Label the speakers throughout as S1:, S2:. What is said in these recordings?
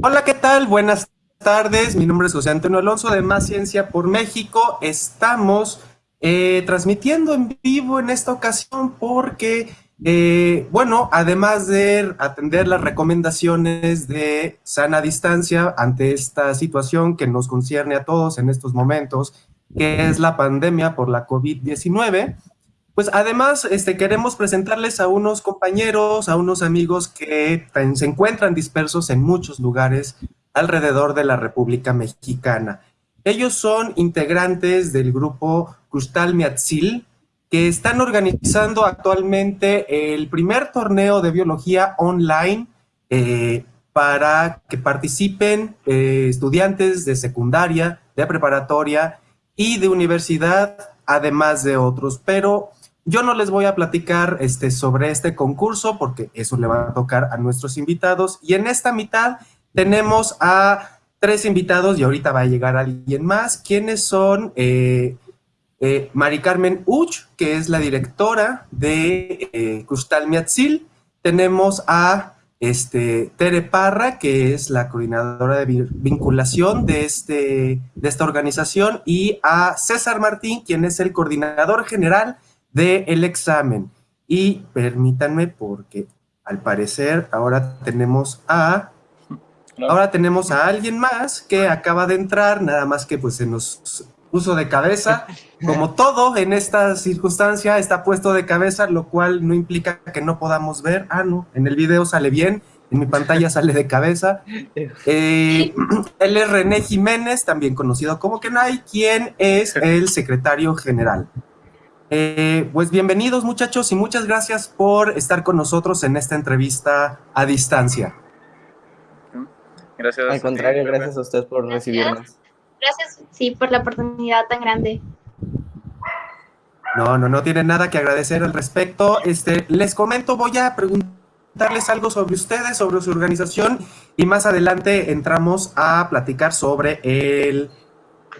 S1: Hola, ¿qué tal? Buenas tardes. Mi nombre es José Antonio Alonso de Más Ciencia por México. Estamos eh, transmitiendo en vivo en esta ocasión porque, eh, bueno, además de atender las recomendaciones de sana distancia ante esta situación que nos concierne a todos en estos momentos, que es la pandemia por la COVID-19, pues además este, queremos presentarles a unos compañeros, a unos amigos que se encuentran dispersos en muchos lugares alrededor de la República Mexicana. Ellos son integrantes del grupo Crustal Miatzil, que están organizando actualmente el primer torneo de biología online eh, para que participen eh, estudiantes de secundaria, de preparatoria y de universidad, además de otros. Pero yo no les voy a platicar este, sobre este concurso porque eso le va a tocar a nuestros invitados. Y en esta mitad tenemos a tres invitados y ahorita va a llegar alguien más. ¿Quiénes son? Eh, eh, Mari Carmen Uch, que es la directora de eh, Custal Miatzil. Tenemos a este, Tere Parra, que es la coordinadora de vinculación de, este, de esta organización, y a César Martín, quien es el coordinador general del examen. Y permítanme porque al parecer ahora tenemos a... Ahora tenemos a alguien más que acaba de entrar, nada más que pues se nos puso de cabeza. Como todo en esta circunstancia está puesto de cabeza, lo cual no implica que no podamos ver. Ah, no, en el video sale bien, en mi pantalla sale de cabeza. Eh, él es René Jiménez, también conocido como Kenai, quien es el secretario general. Eh, pues bienvenidos muchachos y muchas gracias por estar con nosotros en esta entrevista a distancia.
S2: Gracias. Al contrario, gracias a ustedes por recibirnos.
S3: Gracias, sí, por la oportunidad tan grande.
S1: No, no, no tienen nada que agradecer al respecto. Este, les comento, voy a preguntarles algo sobre ustedes, sobre su organización y más adelante entramos a platicar sobre el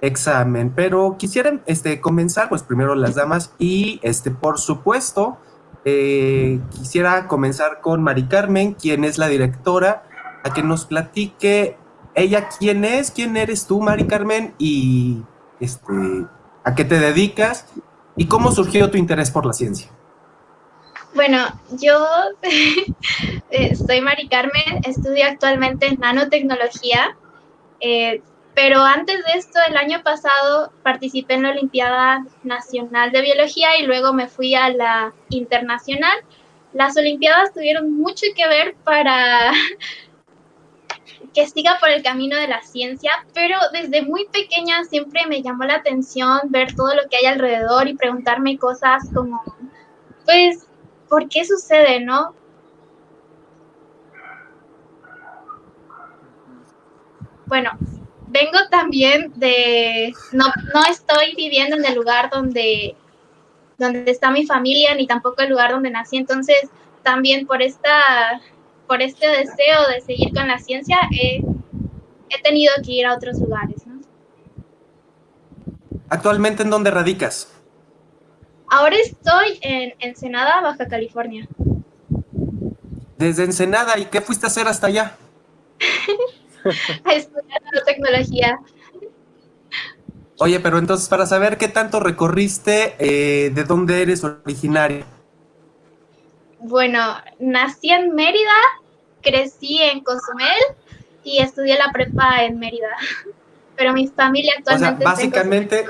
S1: examen. Pero quisiera este, comenzar, pues primero las damas y, este, por supuesto, eh, quisiera comenzar con Mari Carmen, quien es la directora, a que nos platique ella quién es, quién eres tú, Mari Carmen, y este, a qué te dedicas y cómo surgió tu interés por la ciencia.
S3: Bueno, yo eh, soy Mari Carmen, estudio actualmente en nanotecnología. Eh, pero antes de esto, el año pasado participé en la Olimpiada Nacional de Biología y luego me fui a la internacional. Las Olimpiadas tuvieron mucho que ver para que siga por el camino de la ciencia, pero desde muy pequeña siempre me llamó la atención ver todo lo que hay alrededor y preguntarme cosas como, pues, ¿por qué sucede, no? Bueno, vengo también de, no, no estoy viviendo en el lugar donde, donde está mi familia, ni tampoco el lugar donde nací, entonces también por, esta, por este deseo de seguir con la ciencia he, he tenido que ir a otros lugares. ¿no?
S1: ¿Actualmente en dónde radicas?
S3: Ahora estoy en Ensenada, Baja California.
S1: Desde Ensenada, ¿y qué fuiste a hacer hasta allá?
S3: a estudiar tecnología.
S1: Oye, pero entonces para saber qué tanto recorriste, eh, ¿de dónde eres originario?
S3: Bueno, nací en Mérida, crecí en Cozumel y estudié la prepa en Mérida. Pero mi familia actualmente.
S1: O sea, básicamente,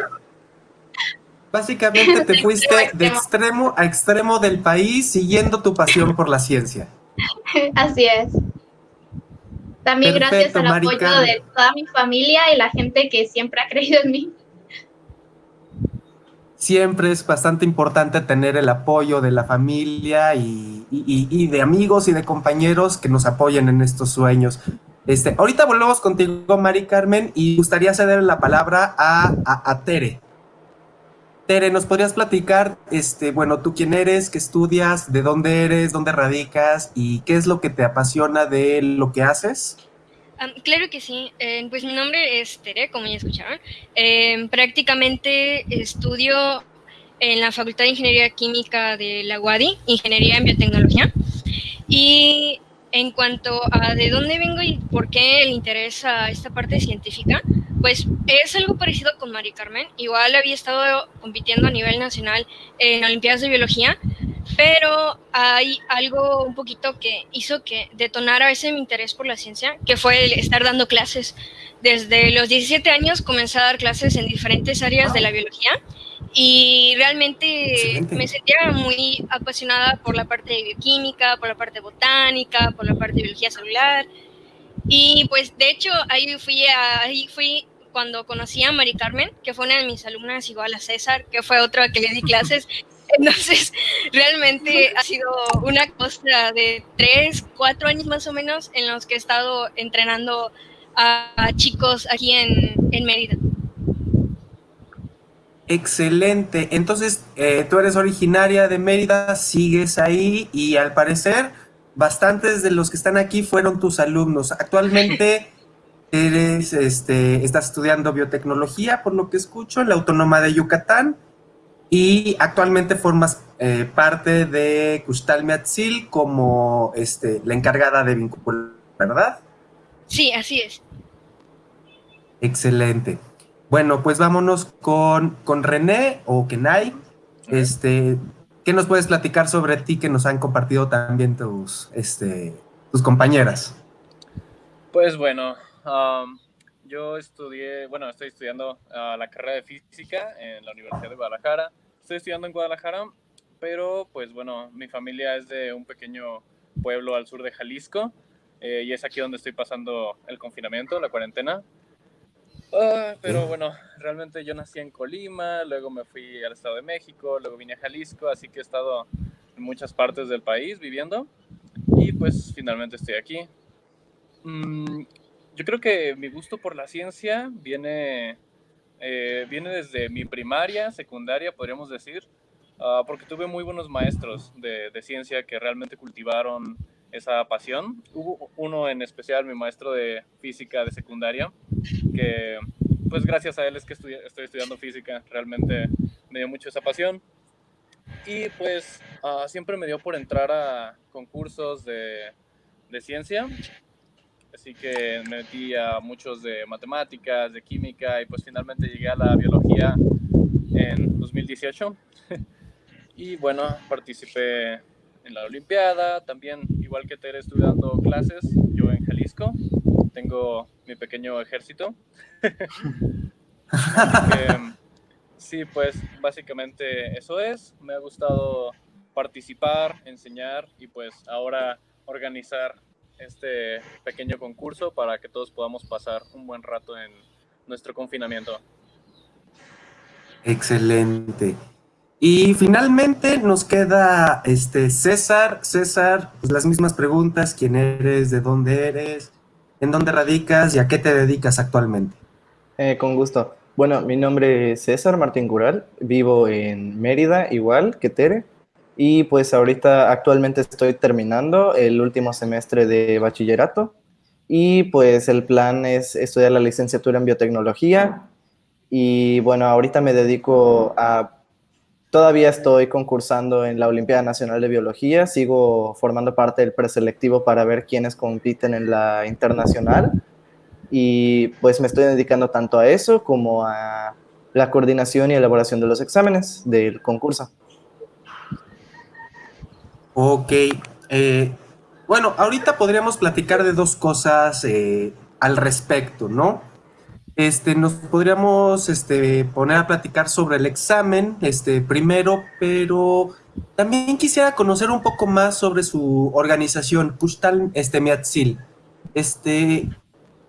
S1: básicamente te fuiste de extremo a extremo del país siguiendo tu pasión por la ciencia.
S3: Así es. También gracias al apoyo de toda mi familia y la gente que siempre ha creído en mí.
S1: Siempre es bastante importante tener el apoyo de la familia y, de amigos y de compañeros que nos apoyen en estos sueños. Este, ahorita volvemos contigo, Mari Carmen, y gustaría ceder la palabra a, a, Tere. Tere, ¿nos podrías platicar, este, bueno, tú quién eres, qué estudias, de dónde eres, dónde radicas y qué es lo que te apasiona de lo que haces?
S4: claro que sí. Eh, pues mi nombre es Tere, como ya escucharon. Eh, prácticamente estudio en la Facultad de Ingeniería Química de la UADI, Ingeniería en Biotecnología. Y en cuanto a de dónde vengo y por qué el interés a esta parte científica, pues es algo parecido con Mari Carmen. Igual había estado compitiendo a nivel nacional en Olimpiadas de Biología, pero hay algo un poquito que hizo que detonara ese mi interés por la ciencia, que fue el estar dando clases. Desde los 17 años comencé a dar clases en diferentes áreas de la biología y realmente me sentía muy apasionada por la parte de bioquímica, por la parte botánica, por la parte de biología celular. Y pues de hecho ahí fui, ahí fui cuando conocí a Mari Carmen, que fue una de mis alumnas igual a César, que fue otra que le di clases. Entonces, realmente ha sido una cosa de tres, cuatro años más o menos en los que he estado entrenando a, chicos aquí en, en Mérida.
S1: Excelente. Entonces, eh, tú eres originaria de Mérida, sigues ahí y al parecer bastantes de los que están aquí fueron tus alumnos. Actualmente eres, este, estás estudiando biotecnología, por lo que escucho, en la Autónoma de Yucatán y actualmente formas eh, parte de Custal Meatzil como este, la encargada de vincular, ¿verdad?
S4: Sí, así es.
S1: Excelente. Bueno, pues vámonos con, con René o Kenai. Este, ¿Qué nos puedes platicar sobre ti que nos han compartido también tus, este, tus compañeras?
S5: Pues bueno, um, yo estudié, bueno, estoy estudiando uh, la carrera de física en la Universidad de Guadalajara. Estoy estudiando en Guadalajara, pero pues bueno, mi familia es de un pequeño pueblo al sur de Jalisco eh, y es aquí donde estoy pasando el confinamiento, la cuarentena. Ah, pero bueno, realmente yo nací en Colima, luego me fui al Estado de México, luego vine a Jalisco, así que he estado en muchas partes del país viviendo y pues finalmente estoy aquí. Mm, yo creo que mi gusto por la ciencia viene, eh, viene desde mi primaria, secundaria, podríamos decir, ah, porque tuve muy buenos maestros de, de ciencia que realmente cultivaron esa pasión. Hubo uno en especial, mi maestro de física de secundaria, que pues gracias a él es que estoy estudiando física, realmente me dio mucho esa pasión. Y pues ah, siempre me dio por entrar a concursos de, de ciencia, así que me metí a muchos de matemáticas, de química y pues finalmente llegué a la biología en 2018. y bueno, participé en la Olimpiada, también igual que Tere estuve dando clases, yo en Jalisco, tengo mi pequeño ejército. sí, pues básicamente eso es, me ha gustado participar, enseñar y pues ahora organizar este pequeño concurso para que todos podamos pasar un buen rato en nuestro confinamiento.
S1: Excelente. Y finalmente nos queda este César. César, pues las mismas preguntas, quién eres, de dónde eres, en dónde radicas y a qué te dedicas actualmente.
S2: Eh, con gusto. Bueno, mi nombre es César Martín Cural, vivo en Mérida, igual que Tere, y pues ahorita actualmente estoy terminando el último semestre de bachillerato y pues el plan es estudiar la licenciatura en biotecnología y bueno, ahorita me dedico a Todavía estoy concursando en la Olimpiada Nacional de Biología, sigo formando parte del preselectivo para ver quiénes compiten en la internacional y pues me estoy dedicando tanto a eso como a la coordinación y elaboración de los exámenes del concurso.
S1: Ok, eh, bueno, ahorita podríamos platicar de dos cosas eh, al respecto, ¿no? Este, nos podríamos este, poner a platicar sobre el examen este, primero, pero también quisiera conocer un poco más sobre su organización, Kustal este, Miatzil. Este,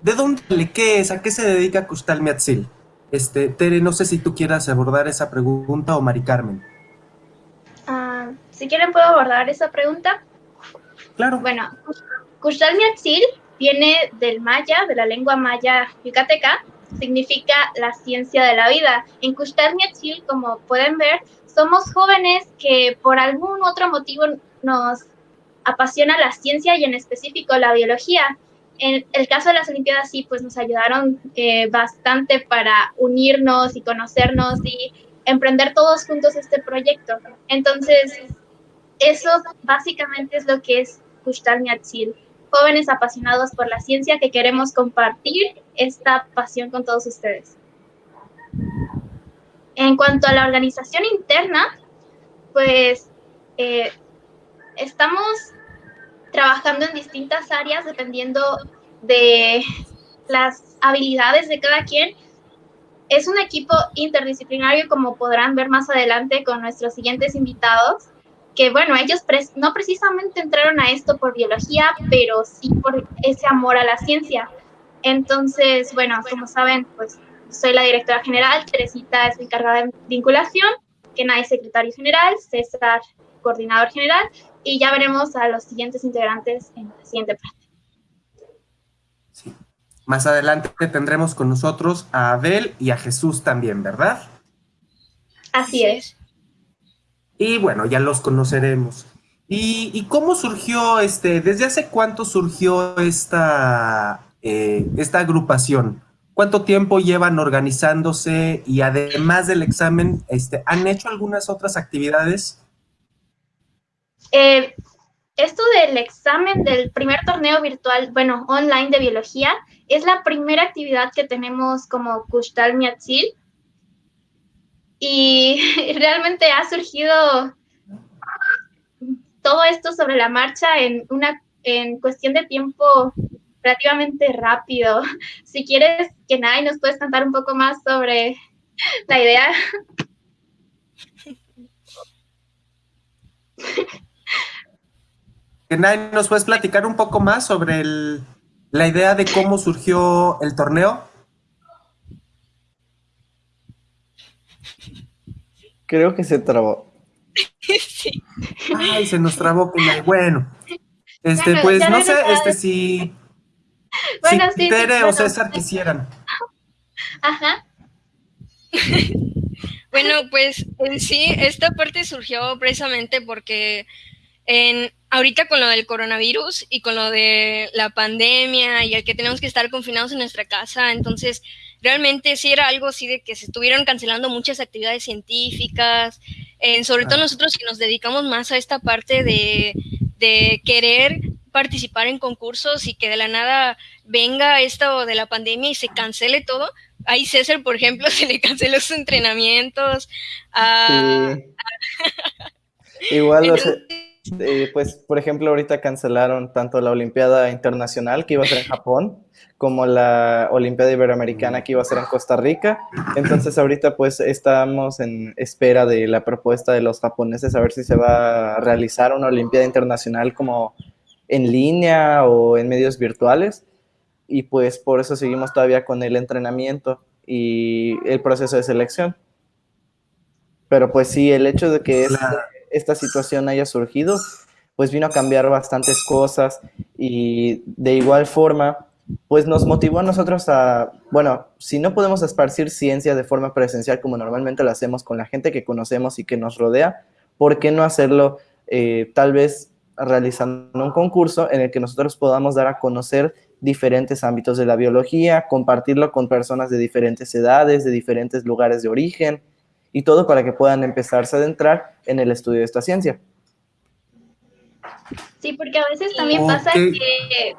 S1: ¿De dónde le qué es? ¿A qué se dedica Kustal Miatzil? Este, Tere, no sé si tú quieras abordar esa pregunta o Mari Carmen.
S3: Ah, si quieren puedo abordar esa pregunta.
S1: Claro.
S3: Bueno, Kustal Miatzil viene del maya, de la lengua maya yucateca, significa la ciencia de la vida. En Miatzil, como pueden ver, somos jóvenes que por algún otro motivo nos apasiona la ciencia y en específico la biología. En el caso de las Olimpiadas sí, pues nos ayudaron eh, bastante para unirnos y conocernos y emprender todos juntos este proyecto. Entonces, eso básicamente es lo que es Miatzil. Jóvenes apasionados por la ciencia que queremos compartir esta pasión con todos ustedes. En cuanto a la organización interna, pues eh, estamos trabajando en distintas áreas dependiendo de las habilidades de cada quien. Es un equipo interdisciplinario, como podrán ver más adelante con nuestros siguientes invitados, que bueno, ellos no precisamente entraron a esto por biología, pero sí por ese amor a la ciencia. Entonces, bueno, como saben, pues soy la directora general, Teresita es encargada de vinculación, Kenai secretario general, César coordinador general, y ya veremos a los siguientes integrantes en la siguiente parte.
S1: Sí. Más adelante tendremos con nosotros a Abel y a Jesús también, ¿verdad?
S3: Así es.
S1: Y bueno, ya los conoceremos. ¿Y, cómo surgió, este, desde hace cuánto surgió esta, eh, esta agrupación? ¿Cuánto tiempo llevan organizándose? Y además del examen, este, ¿han hecho algunas otras actividades?
S3: Eh, esto del examen del primer torneo virtual, bueno, online de biología, es la primera actividad que tenemos como Kushtal Miatzil y realmente ha surgido todo esto sobre la marcha en una en cuestión de tiempo relativamente rápido. Si quieres, Kenai, nos puedes contar un poco más sobre la idea.
S1: Kenai, ¿nos puedes platicar un poco más sobre la idea de cómo surgió el torneo?
S2: Creo que se trabó.
S1: sí. Ay, se nos trabó, que Bueno, este, pues no sé, este si, bueno, si Tere o César quisieran.
S3: Ajá.
S4: bueno, pues en sí, esta parte surgió precisamente porque en, ahorita con lo del coronavirus y con lo de la pandemia y el que tenemos que estar confinados en nuestra casa, entonces realmente sí era algo así de que se estuvieron cancelando muchas actividades científicas, sobre todo nosotros que nos dedicamos más a esta parte de, querer participar en concursos y que de la nada venga esto de la pandemia y se cancele todo. Ahí César, por ejemplo, se le canceló sus entrenamientos.
S2: Igual, eh, pues, por ejemplo, ahorita cancelaron tanto la Olimpiada Internacional que iba a ser en Japón, como la Olimpiada Iberoamericana que iba a ser en Costa Rica. Entonces ahorita pues estamos en espera de la propuesta de los japoneses a ver si se va a realizar una Olimpiada Internacional como en línea o en medios virtuales. Y pues por eso seguimos todavía con el entrenamiento y el proceso de selección. Pero pues sí, el hecho de que esta situación haya surgido, pues vino a cambiar bastantes cosas y de igual forma pues nos motivó a nosotros a, bueno, si no podemos esparcir ciencia de forma presencial como normalmente lo hacemos con la gente que conocemos y que nos rodea, ¿por qué no hacerlo eh, tal vez realizando un concurso en el que nosotros podamos dar a conocer diferentes ámbitos de la biología, compartirlo con personas de diferentes edades, de diferentes lugares de origen y todo para que puedan empezarse a adentrar en el estudio de esta ciencia.
S3: Sí, porque a veces también pasa que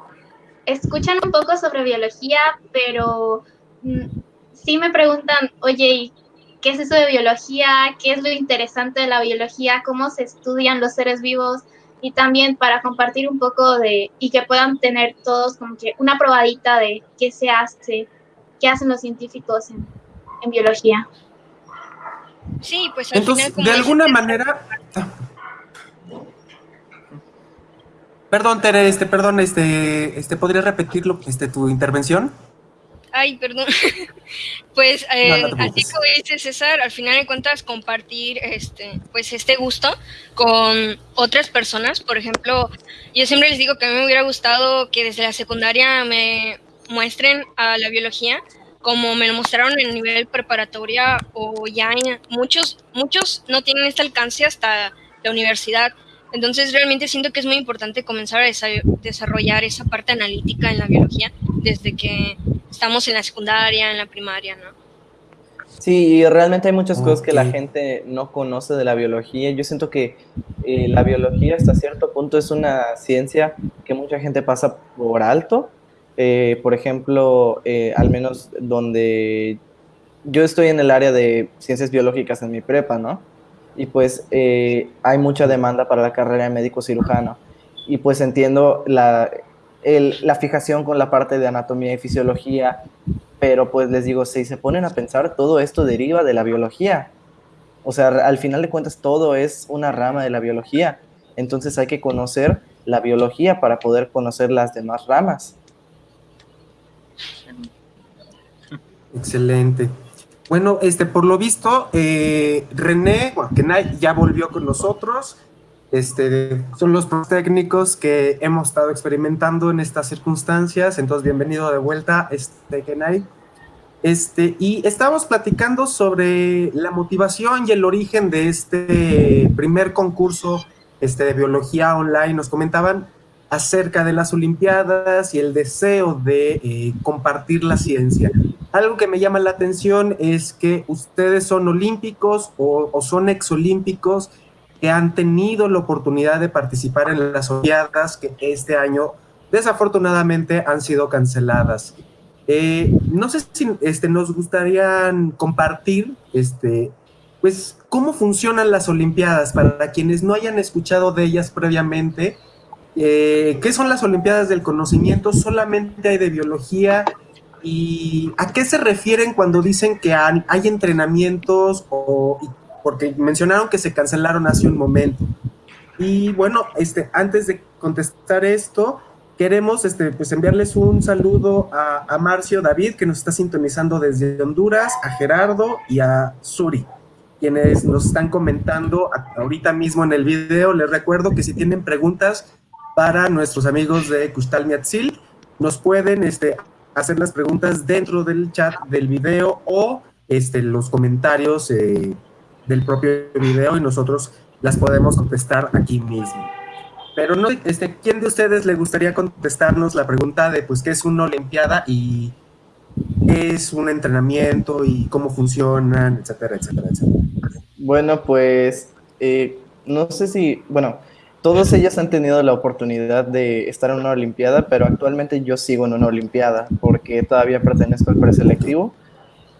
S3: escuchan un poco sobre biología, pero mm, sí me preguntan, oye, ¿qué es eso de biología? ¿Qué es lo interesante de la biología? ¿Cómo se estudian los seres vivos? Y también para compartir un poco de, y que puedan tener todos como que una probadita de qué se hace, qué hacen los científicos en, biología.
S4: Sí, pues
S1: Entonces, de alguna manera... Perdón, Tere, este, perdón, este, este, ¿podrías repetirlo, este, tu intervención?
S4: Ay, perdón. pues eh, así como dice César, al final de cuentas compartir este, pues este gusto con otras personas. Por ejemplo, yo siempre les digo que a mí me hubiera gustado que desde la secundaria me muestren a la biología como me lo mostraron en nivel preparatoria o ya en muchos, muchos no tienen este alcance hasta la universidad. Entonces realmente siento que es muy importante comenzar a desarrollar esa parte analítica en la biología desde que estamos en la secundaria, en la primaria, ¿no?
S2: Sí, realmente hay muchas cosas que la gente no conoce de la biología. Yo siento que eh, la biología hasta cierto punto es una ciencia que mucha gente pasa por alto. Eh, por ejemplo, eh, al menos donde yo estoy en el área de ciencias biológicas en mi prepa, ¿no? Y pues hay mucha demanda para la carrera de médico cirujano. Y pues entiendo la, la fijación con la parte de anatomía y fisiología, pero pues les digo, si se ponen a pensar, todo esto deriva de la biología. O sea, al final de cuentas todo es una rama de la biología. Entonces hay que conocer la biología para poder conocer las demás ramas.
S1: Excelente. Bueno, este, por lo visto, eh, René, que ya volvió con nosotros. Este, son los técnicos que hemos estado experimentando en estas circunstancias. Entonces, bienvenido de vuelta, este, Kenai. Este, y estábamos platicando sobre la motivación y el origen de este primer concurso este, de biología online. Nos comentaban acerca de las Olimpiadas y el deseo de eh, compartir la ciencia. Algo que me llama la atención es que ustedes son olímpicos o, o son exolímpicos que han tenido la oportunidad de participar en las Olimpiadas que este año desafortunadamente han sido canceladas. Eh, no sé si este, nos gustaría compartir este, pues, cómo funcionan las Olimpiadas para quienes no hayan escuchado de ellas previamente. Eh, ¿Qué son las Olimpiadas del Conocimiento? ¿Solamente hay de biología? ¿Y a qué se refieren cuando dicen que hay, entrenamientos o, porque mencionaron que se cancelaron hace un momento. Y bueno, este, antes de contestar esto, queremos este, pues enviarles un saludo a, a, Marcio David, que nos está sintonizando desde Honduras, a Gerardo y a Suri, quienes nos están comentando ahorita mismo en el video. Les recuerdo que si tienen preguntas para nuestros amigos de Custal Miatzil, nos pueden este, hacer las preguntas dentro del chat del video o este, los comentarios eh, del propio video y nosotros las podemos contestar aquí mismo. Pero no, este, ¿quién de ustedes le gustaría contestarnos la pregunta de pues qué es una olimpiada y qué es un entrenamiento y cómo funcionan, etcétera, etcétera, etcétera?
S2: Bueno, pues eh, no sé si, bueno, todos ellos han tenido la oportunidad de estar en una olimpiada, pero actualmente yo sigo en una olimpiada porque todavía pertenezco al preselectivo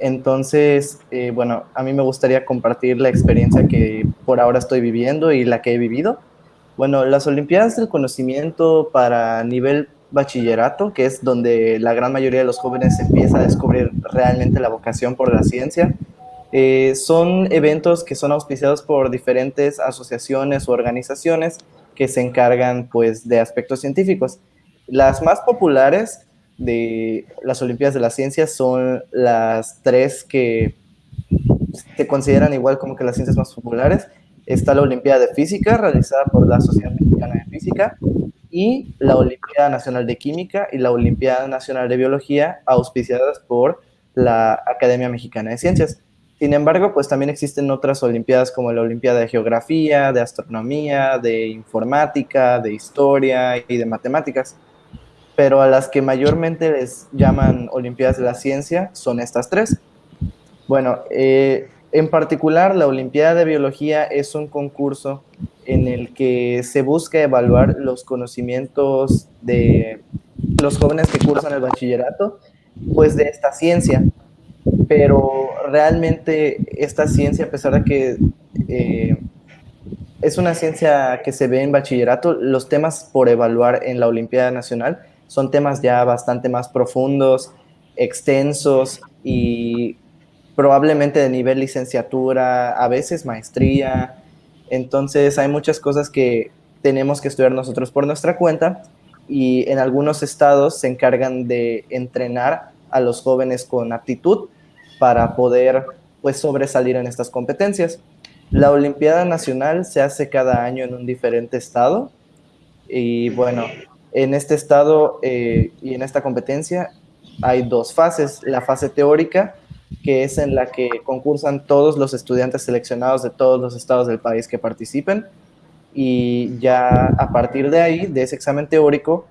S2: entonces, eh, bueno, a mí me gustaría compartir la experiencia que por ahora estoy viviendo y la que he vivido. Bueno, las Olimpiadas del Conocimiento para nivel bachillerato, que es donde la gran mayoría de los jóvenes empieza a descubrir realmente la vocación por la ciencia, eh, son eventos que son auspiciados por diferentes asociaciones o organizaciones que se encargan pues de aspectos científicos. Las más populares de las Olimpiadas de la Ciencia son las tres que se consideran igual como que las ciencias más populares. Está la Olimpiada de Física, realizada por la Sociedad Mexicana de Física, y la Olimpiada Nacional de Química y la Olimpiada Nacional de Biología, auspiciadas por la Academia Mexicana de Ciencias. Sin embargo, pues también existen otras Olimpiadas como la Olimpiada de Geografía, de Astronomía, de Informática, de Historia y de Matemáticas pero a las que mayormente les llaman Olimpiadas de la Ciencia son estas tres. Bueno, eh, en particular la Olimpiada de Biología es un concurso en el que se busca evaluar los conocimientos de los jóvenes que cursan el bachillerato, pues de esta ciencia. Pero realmente esta ciencia, a pesar de que eh, es una ciencia que se ve en bachillerato, los temas por evaluar en la Olimpiada Nacional son temas ya bastante más profundos, extensos y probablemente de nivel licenciatura, a veces maestría. Entonces hay muchas cosas que tenemos que estudiar nosotros por nuestra cuenta y en algunos estados se encargan de entrenar a los jóvenes con aptitud para poder pues sobresalir en estas competencias. La Olimpiada Nacional se hace cada año en un diferente estado y bueno, en este estado eh, y en esta competencia hay dos fases. La fase teórica, que es en la que concursan todos los estudiantes seleccionados de todos los estados del país que participen. Y ya a partir de ahí, de ese examen teórico,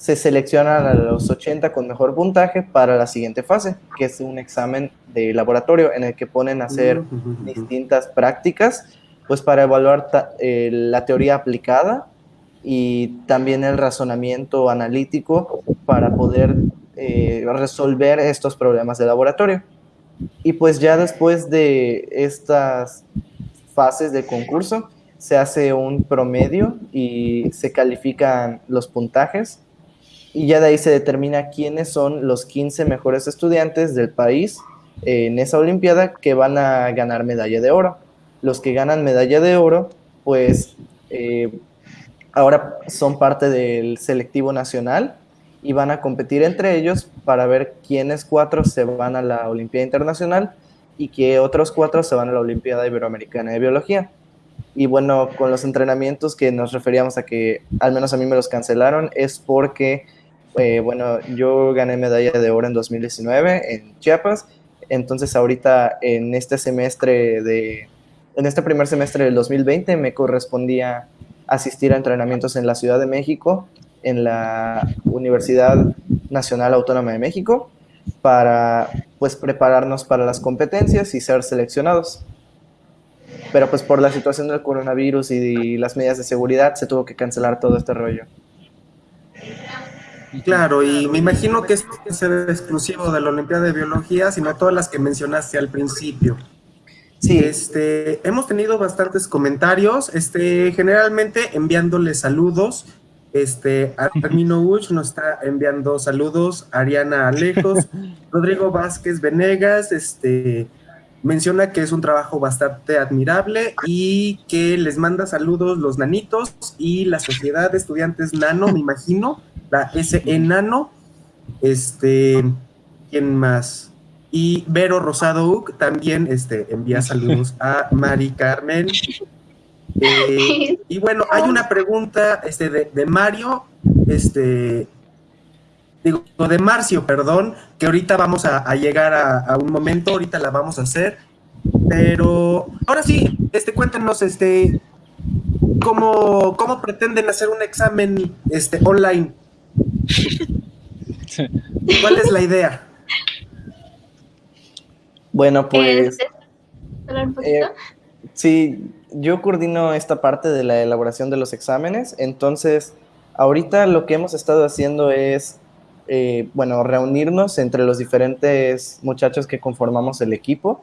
S2: se seleccionan a los 80 con mejor puntaje para la siguiente fase, que es un examen de laboratorio en el que ponen a hacer distintas prácticas, pues para evaluar eh, la teoría aplicada y también el razonamiento analítico para poder eh, resolver estos problemas de laboratorio. Y pues ya después de estas fases de concurso, se hace un promedio y se califican los puntajes y ya de ahí se determina quiénes son los 15 mejores estudiantes del país en esa Olimpiada que van a ganar medalla de oro. Los que ganan medalla de oro, pues eh, ahora son parte del selectivo nacional y van a competir entre ellos para ver quiénes cuatro se van a la Olimpiada Internacional y qué otros cuatro se van a la Olimpiada Iberoamericana de Biología. Y bueno, con los entrenamientos que nos referíamos a que al menos a mí me los cancelaron, es porque eh, bueno, yo gané medalla de oro en 2019 en Chiapas, entonces ahorita en este semestre de, en este primer semestre del 2020 me correspondía asistir a entrenamientos en la Ciudad de México, en la Universidad Nacional Autónoma de México, para pues prepararnos para las competencias y ser seleccionados. Pero pues por la situación del coronavirus y las medidas de seguridad se tuvo que cancelar todo este rollo.
S1: Claro, y me imagino que esto es exclusivo de la Olimpiada de Biología, sino todas las que mencionaste al principio. Sí. Este, hemos tenido bastantes comentarios, este, generalmente enviándole saludos. Este, Armino Uch nos está enviando saludos, Ariana Alejos, Rodrigo Vázquez Venegas, este, menciona que es un trabajo bastante admirable y que les manda saludos los nanitos y la Sociedad de Estudiantes Nano, me imagino, la SE Nano, este, ¿quién más? Y Vero Rosado Uc también este, envía saludos a Mari Carmen. Eh, y bueno, hay una pregunta este, de, Mario, este, digo, de Marcio, perdón, que ahorita vamos a, llegar a, un momento, ahorita la vamos a hacer, pero ahora sí, este, cuéntanos, este, cómo, cómo pretenden hacer un examen este, online. ¿Cuál es la idea?
S2: Bueno, pues... Eh, sí, yo coordino esta parte de la elaboración de los exámenes, entonces ahorita lo que hemos estado haciendo es, eh, bueno, reunirnos entre los diferentes muchachos que conformamos el equipo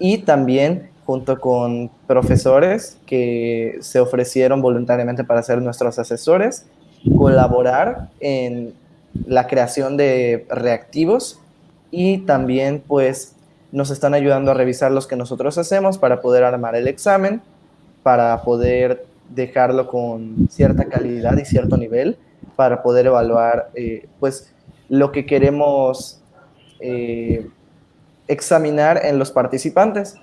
S2: y también junto con profesores que se ofrecieron voluntariamente para ser nuestros asesores colaborar en la creación de reactivos y también pues nos están ayudando a revisar los que nosotros hacemos para poder armar el examen, para poder dejarlo con cierta calidad y cierto nivel, para poder evaluar eh, pues lo que queremos eh, examinar en los participantes.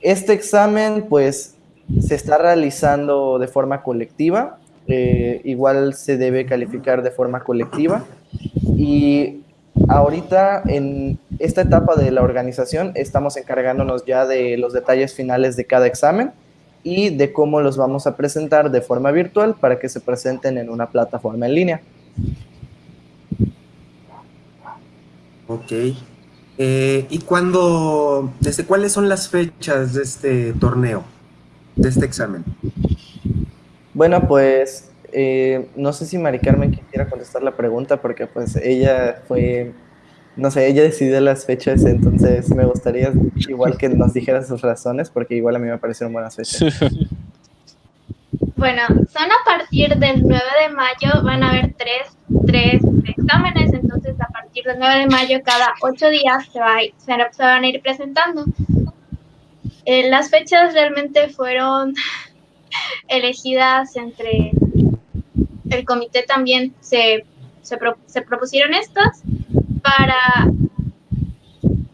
S2: Este examen pues se está realizando de forma colectiva, eh, igual se debe calificar de forma colectiva. Y ahorita en esta etapa de la organización estamos encargándonos ya de los detalles finales de cada examen y de cómo los vamos a presentar de forma virtual para que se presenten en una plataforma en línea.
S1: Ok. Eh, ¿Y cuándo, desde cuáles son las fechas de este torneo, de este examen?
S2: Bueno, pues eh, no sé si Mari Carmen quisiera contestar la pregunta porque pues ella fue, no sé, ella decidió las fechas, entonces me gustaría igual que nos dijera sus razones porque igual a mí me parecieron buenas fechas.
S3: Bueno, son a partir del 9 de mayo, van a haber tres, tres exámenes, entonces a partir del 9 de mayo cada ocho días se, va, se van a ir presentando. Eh, las fechas realmente fueron elegidas entre el comité también se, se, propusieron estas para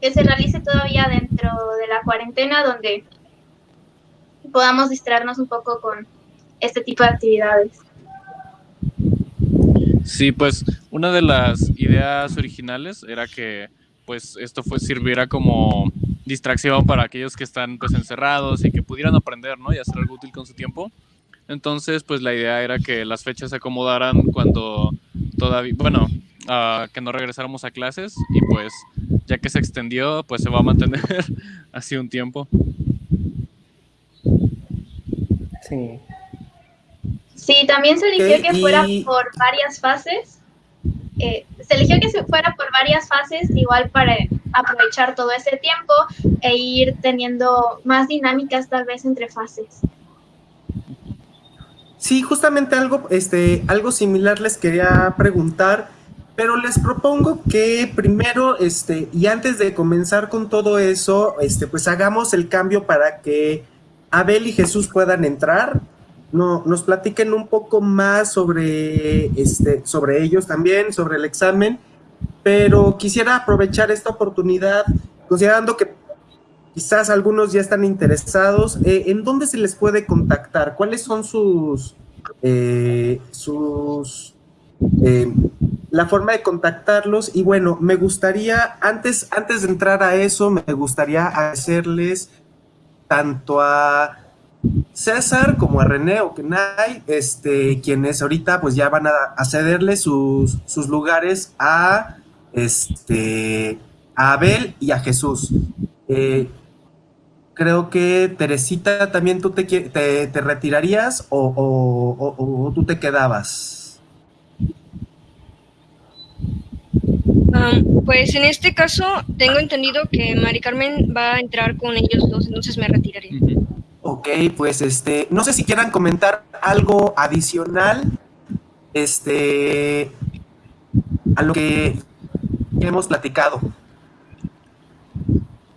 S3: que se realice todavía dentro de la cuarentena donde podamos distraernos un poco con este tipo de actividades.
S5: Sí, pues una de las ideas originales era que pues esto fue, sirviera como distracción para aquellos que están pues encerrados y que pudieran aprender, ¿no? Y hacer algo útil con su tiempo. Entonces, pues la idea era que las fechas se acomodaran cuando todavía, bueno, uh, que no regresáramos a clases y pues ya que se extendió, pues se va a mantener así un tiempo.
S3: Sí. Sí, también se eligió que fuera por varias fases. Eh, se eligió que se fuera por varias fases, igual para aprovechar todo ese tiempo e ir teniendo más dinámicas tal vez entre fases.
S1: Sí, justamente algo, este, algo similar les quería preguntar, pero les propongo que primero, este, y antes de comenzar con todo eso, este, pues hagamos el cambio para que Abel y Jesús puedan entrar. No, nos platiquen un poco más sobre, este, sobre ellos también, sobre el examen, pero quisiera aprovechar esta oportunidad, considerando que quizás algunos ya están interesados, eh, ¿en dónde se les puede contactar? ¿Cuáles son sus, eh, sus, eh, la forma de contactarlos? Y bueno, me gustaría, antes, antes de entrar a eso, me gustaría hacerles tanto a César como a René o Kenai, este, quienes ahorita pues ya van a, cederle sus, sus lugares a, este, a Abel y a Jesús. Eh, creo que Teresita, también tú te, te, retirarías o, tú te quedabas.
S4: pues en este caso tengo entendido que Mari Carmen va a entrar con ellos dos, entonces me retiraré.
S1: Ok, pues este, no sé si quieran comentar algo adicional, este, a lo que hemos platicado.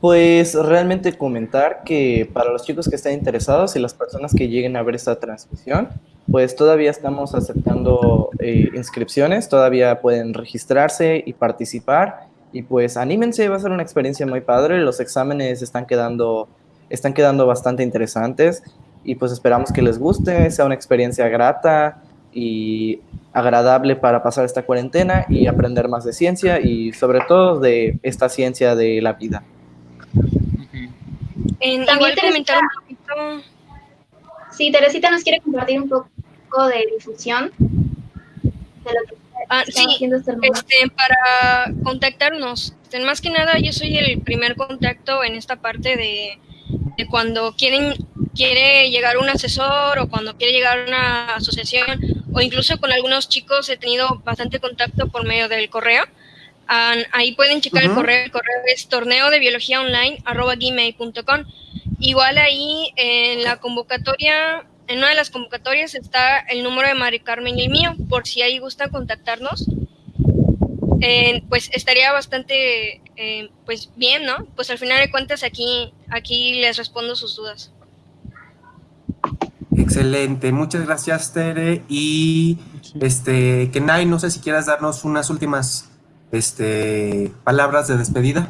S2: Pues realmente comentar que para los chicos que estén interesados y las personas que lleguen a ver esta transmisión, pues todavía estamos aceptando eh, inscripciones, todavía pueden registrarse y participar y pues anímense, va a ser una experiencia muy padre, los exámenes están quedando, están quedando bastante interesantes y pues esperamos que les guste, sea una experiencia grata y agradable para pasar esta cuarentena y aprender más de ciencia y sobre todo de esta ciencia de la vida.
S3: En, También comentar un poquito. Sí, Teresita nos quiere compartir un poco de difusión
S4: de lo que ah, sí, este, este, para contactarnos. Este, más que nada, yo soy el primer contacto en esta parte de cuando quieren quiere llegar un asesor o cuando quiere llegar una asociación o incluso con algunos chicos he tenido bastante contacto por medio del correo ahí pueden checar el correo, el correo es torneo de biología online. Igual ahí en la convocatoria, en una de las convocatorias está el número de Mari Carmen y el mío, por si ahí gusta contactarnos. Pues estaría bastante eh, pues bien, ¿no? Pues al final de cuentas aquí, aquí les respondo sus dudas.
S1: Excelente, muchas gracias Tere y este Kenai, no sé si quieras darnos unas últimas este, palabras de despedida.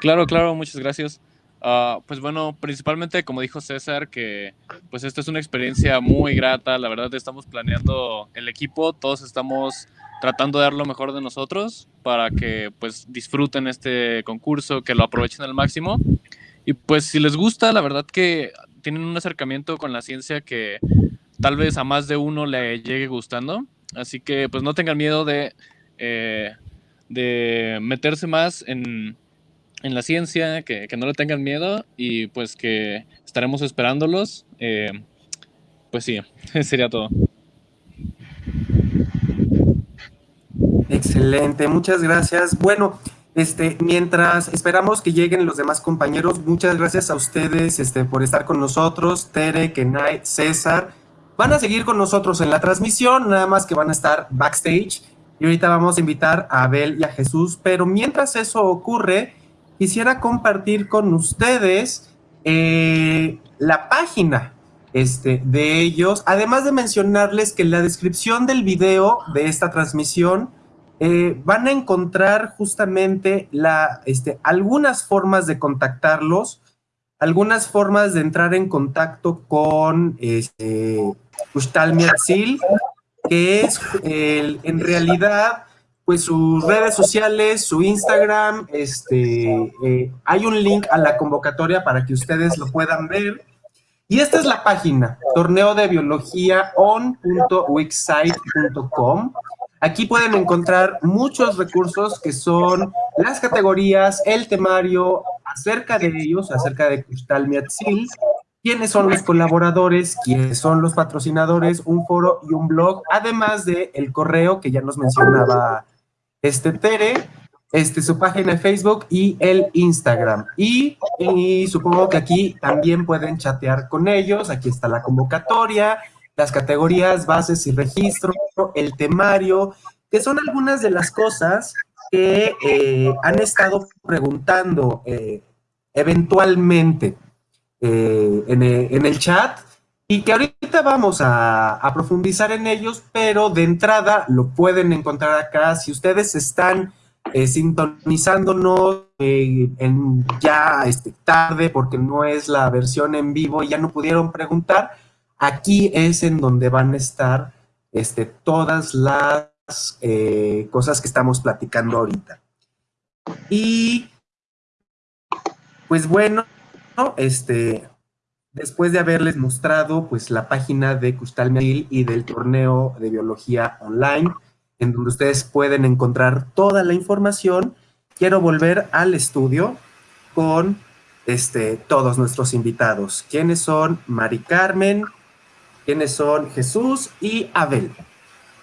S5: Claro, claro, muchas gracias. Ah, pues bueno, principalmente como dijo César, que pues esta es una experiencia muy grata, la verdad estamos planeando el equipo, todos estamos tratando de dar lo mejor de nosotros para que pues disfruten este concurso, que lo aprovechen al máximo. Y pues si les gusta, la verdad que tienen un acercamiento con la ciencia que tal vez a más de uno le llegue gustando. Así que pues no tengan miedo de eh, de meterse más en, la ciencia, que, no le tengan miedo y pues que estaremos esperándolos. Eh, pues sí, sería todo.
S1: Excelente, muchas gracias. Bueno, este, mientras esperamos que lleguen los demás compañeros, muchas gracias a ustedes este, por estar con nosotros, Tere, Kenai, César. Van a seguir con nosotros en la transmisión, nada más que van a estar backstage y ahorita vamos a invitar a Abel y a Jesús, pero mientras eso ocurre, quisiera compartir con ustedes eh, la página este, de ellos, además de mencionarles que en la descripción del video de esta transmisión eh, van a encontrar justamente la, este, algunas formas de contactarlos, algunas formas de entrar en contacto con este, Ustal que es en realidad pues sus redes sociales, su Instagram, este, eh, hay un link a la convocatoria para que ustedes lo puedan ver. Y esta es la página, torneo. Aquí pueden encontrar muchos recursos que son las categorías, el temario, acerca de ellos, acerca de Cristal Miatzil, quiénes son los colaboradores, quiénes son los patrocinadores, un foro y un blog, además de el correo que ya nos mencionaba este Tere, este, su página de Facebook y el Instagram. Y, y, supongo que aquí también pueden chatear con ellos. Aquí está la convocatoria, las categorías, bases y registro, el temario, que son algunas de las cosas que eh, han estado preguntando eh, eventualmente eh, en, en, el chat y que ahorita vamos a, a, profundizar en ellos, pero de entrada lo pueden encontrar acá. Si ustedes están sintonizándonos en ya este, tarde porque no es la versión en vivo y ya no pudieron preguntar, Aquí es en donde van a estar este, todas las eh, cosas que estamos platicando ahorita. Y pues bueno, este, después de haberles mostrado pues la página de Custal y del torneo de biología online, en donde ustedes pueden encontrar toda la información, quiero volver al estudio con este, todos nuestros invitados. ¿Quiénes son? Mari Carmen, quiénes son Jesús y Abel.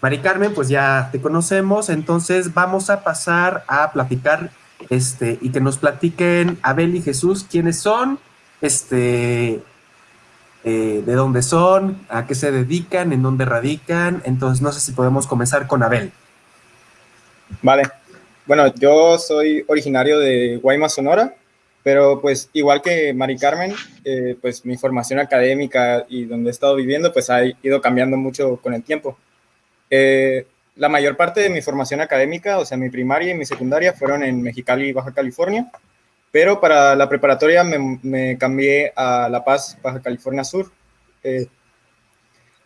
S1: Mari Carmen, pues ya te conocemos, entonces vamos a pasar a platicar este, y que nos platiquen Abel y Jesús quiénes son, este, eh, de dónde son, a qué se dedican, en dónde radican. Entonces, no sé si podemos comenzar con Abel.
S6: Vale. Bueno, yo soy originario de Guaymas, Sonora. Pero pues igual que Mari Carmen, eh, pues mi formación académica y donde he estado viviendo pues ha ido cambiando mucho con el tiempo. Eh, la mayor parte de mi formación académica, o sea, mi primaria y mi secundaria fueron en Mexicali, Baja California, pero para la preparatoria me, me cambié a La Paz, Baja California Sur. Eh,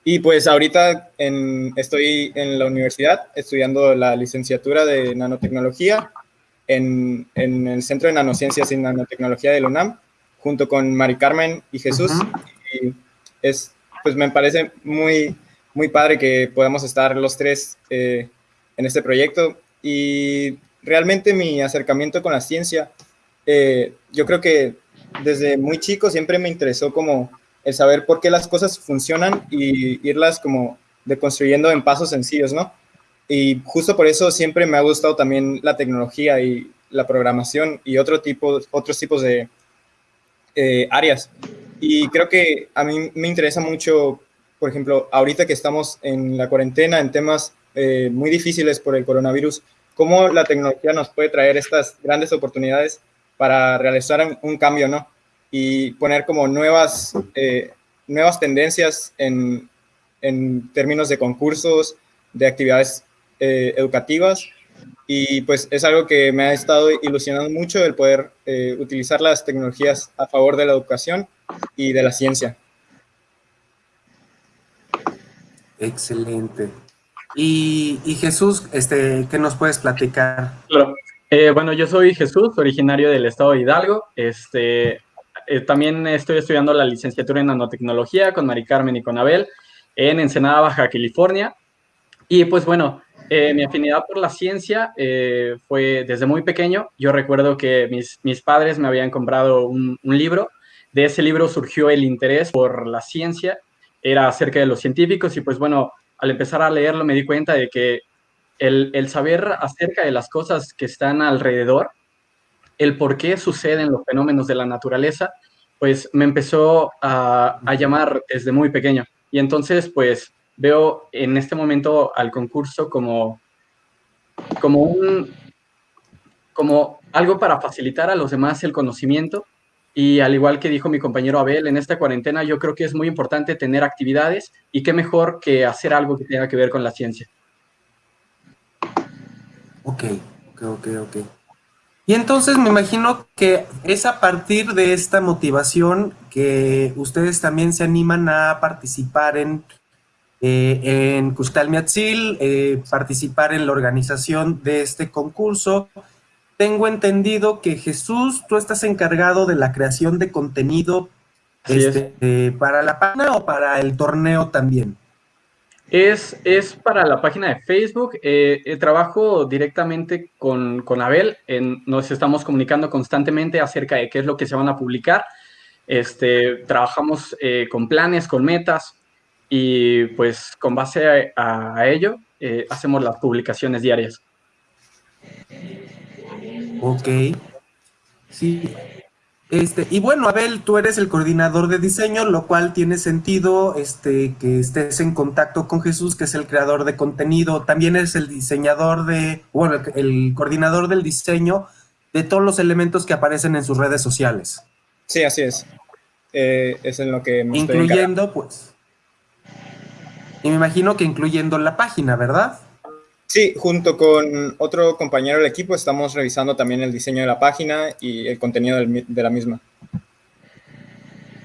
S6: y pues ahorita en, estoy en la universidad estudiando la licenciatura de nanotecnología en, el Centro de Nanociencias y Nanotecnología de la UNAM, junto con Mari Carmen y Jesús. Y es, pues me parece muy, muy padre que podamos estar los tres eh, en este proyecto. Y realmente mi acercamiento con la ciencia, eh, yo creo que desde muy chico siempre me interesó como el saber por qué las cosas funcionan y irlas como deconstruyendo en pasos sencillos, ¿no? Y justo por eso siempre me ha gustado también la tecnología y la programación y otro tipo, otros tipos de eh, áreas. Y creo que a mí me interesa mucho, por ejemplo, ahorita que estamos en la cuarentena, en temas eh, muy difíciles por el coronavirus, cómo la tecnología nos puede traer estas grandes oportunidades para realizar un cambio, ¿no? Y poner como nuevas, eh, nuevas tendencias en, en términos de concursos, de actividades eh, educativas y pues es algo que me ha estado ilusionando mucho el poder eh, utilizar las tecnologías a favor de la educación y de la ciencia.
S1: Excelente. Y, Jesús, este, ¿qué nos puedes platicar?
S7: Claro. Eh, bueno, yo soy Jesús, originario del estado de Hidalgo. Este, también estoy estudiando la licenciatura en nanotecnología con Mari Carmen y con Abel en Ensenada, Baja California. Y pues bueno, eh, mi afinidad por la ciencia eh, fue desde muy pequeño. Yo recuerdo que mis, mis padres me habían comprado un, libro. De ese libro surgió el interés por la ciencia. Era acerca de los científicos y pues bueno, al empezar a leerlo me di cuenta de que el, el saber acerca de las cosas que están alrededor, el por qué suceden los fenómenos de la naturaleza, pues me empezó a, a llamar desde muy pequeño. Y entonces, pues veo en este momento al concurso como, como, un, como algo para facilitar a los demás el conocimiento. Y al igual que dijo mi compañero Abel, en esta cuarentena yo creo que es muy importante tener actividades y qué mejor que hacer algo que tenga que ver con la ciencia.
S1: Ok, ok, ok, ok. Y entonces me imagino que es a partir de esta motivación que ustedes también se animan a participar en eh, en Custal Miatzil, eh, participar en la organización de este concurso. Tengo entendido que Jesús, tú estás encargado de la creación de contenido este, para la página o para el torneo también.
S7: Es, es para la página de Facebook. Eh, eh, trabajo directamente con, con Abel. En, nos estamos comunicando constantemente acerca de qué es lo que se van a publicar. Este, trabajamos eh, con planes, con metas y pues con base a, a ello hacemos las publicaciones diarias.
S1: Ok. Sí, este, y bueno, Abel, tú eres el coordinador de diseño, lo cual tiene sentido este, que estés en contacto con Jesús, que es el creador de contenido. También es el diseñador de, bueno, el, coordinador del diseño de todos los elementos que aparecen en sus redes sociales.
S6: Sí, así es. Eh, es en lo que
S1: Incluyendo, pues. Y me imagino que incluyendo la página, ¿verdad?
S6: Sí, junto con otro compañero del equipo estamos revisando también el diseño de la página y el contenido de la misma.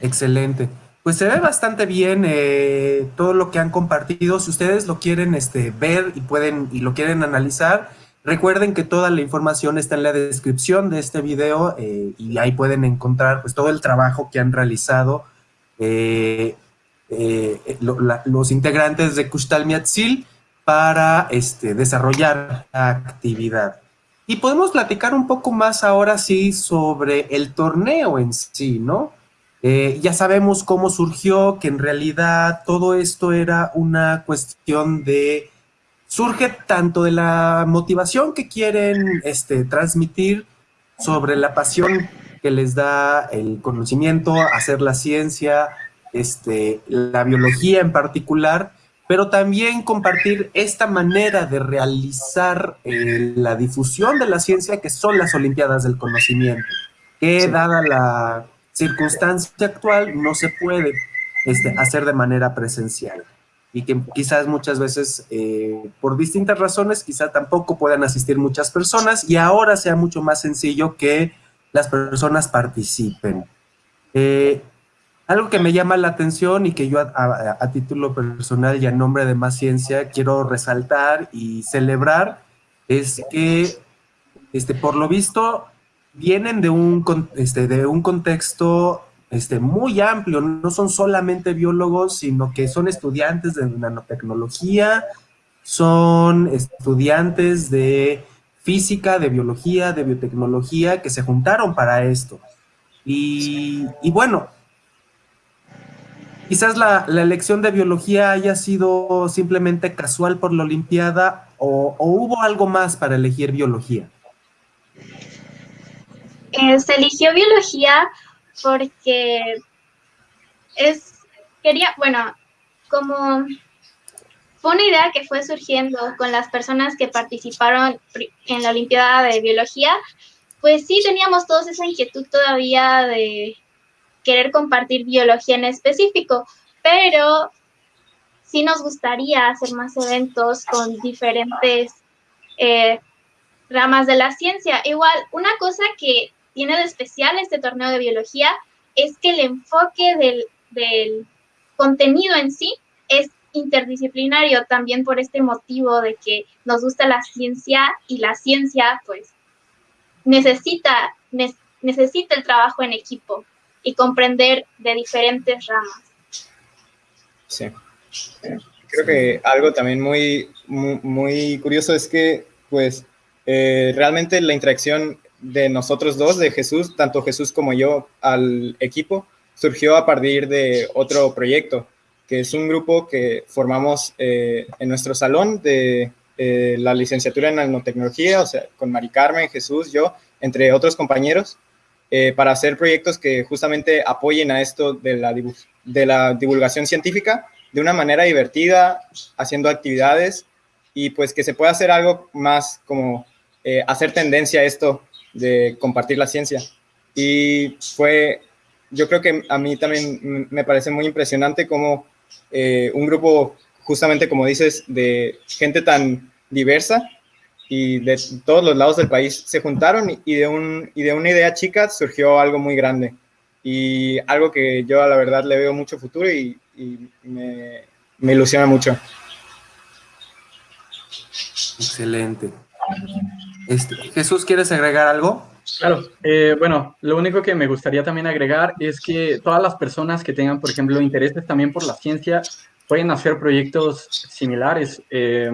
S1: Excelente. Pues se ve bastante bien eh, todo lo que han compartido. Si ustedes lo quieren este, ver y pueden y lo quieren analizar, recuerden que toda la información está en la descripción de este video eh, y ahí pueden encontrar pues, todo el trabajo que han realizado eh, los integrantes de Kustal Miatzil para este, desarrollar la actividad. Y podemos platicar un poco más ahora sí sobre el torneo en sí, ¿no? Eh, ya sabemos cómo surgió, que en realidad todo esto era una cuestión de... Surge tanto de la motivación que quieren este, transmitir sobre la pasión que les da el conocimiento, hacer la ciencia, este, la biología en particular, pero también compartir esta manera de realizar eh, la difusión de la ciencia que son las Olimpiadas del Conocimiento, que dada la circunstancia actual no se puede este, hacer de manera presencial y que quizás muchas veces eh, por distintas razones quizás tampoco puedan asistir muchas personas y ahora sea mucho más sencillo que las personas participen. Eh, algo que me llama la atención y que yo a, título personal y a nombre de Más Ciencia quiero resaltar y celebrar es que, este, por lo visto, vienen de un, este, de un contexto este, muy amplio, no son solamente biólogos, sino que son estudiantes de nanotecnología, son estudiantes de física, de biología, de biotecnología, que se juntaron para esto. Y, y bueno, quizás la, elección de biología haya sido simplemente casual por la Olimpiada o, hubo algo más para elegir biología.
S3: Eh, se eligió biología porque es, quería, bueno, como fue una idea que fue surgiendo con las personas que participaron en la Olimpiada de Biología, pues sí teníamos todos esa inquietud todavía de querer compartir biología en específico, pero sí nos gustaría hacer más eventos con diferentes eh, ramas de la ciencia. Igual, una cosa que tiene de especial este torneo de biología es que el enfoque del, del contenido en sí es interdisciplinario también por este motivo de que nos gusta la ciencia y la ciencia pues necesita, necesita el trabajo en equipo y comprender de diferentes ramas.
S6: Sí. Creo que algo también muy, muy, curioso es que, pues, eh, realmente la interacción de nosotros dos, de Jesús, tanto Jesús como yo, al equipo, surgió a partir de otro proyecto, que es un grupo que formamos eh, en nuestro salón de eh, la licenciatura en nanotecnología, o sea, con Mari Carmen, Jesús, yo, entre otros compañeros, eh, para hacer proyectos que justamente apoyen a esto de la, divulgación científica de una manera divertida, haciendo actividades y pues que se pueda hacer algo más como eh, hacer tendencia a esto de compartir la ciencia. Y fue, yo creo que a mí también me parece muy impresionante como eh, un grupo, justamente como dices, de gente tan diversa, y de todos los lados del país se juntaron y de, un, y de una idea chica surgió algo muy grande y algo que yo a la verdad le veo mucho futuro y, me, me, ilusiona mucho.
S1: Excelente. Este, Jesús, ¿quieres agregar algo?
S7: Claro, eh, bueno, lo único que me gustaría también agregar es que todas las personas que tengan, por ejemplo, intereses también por la ciencia, pueden hacer proyectos similares. Eh,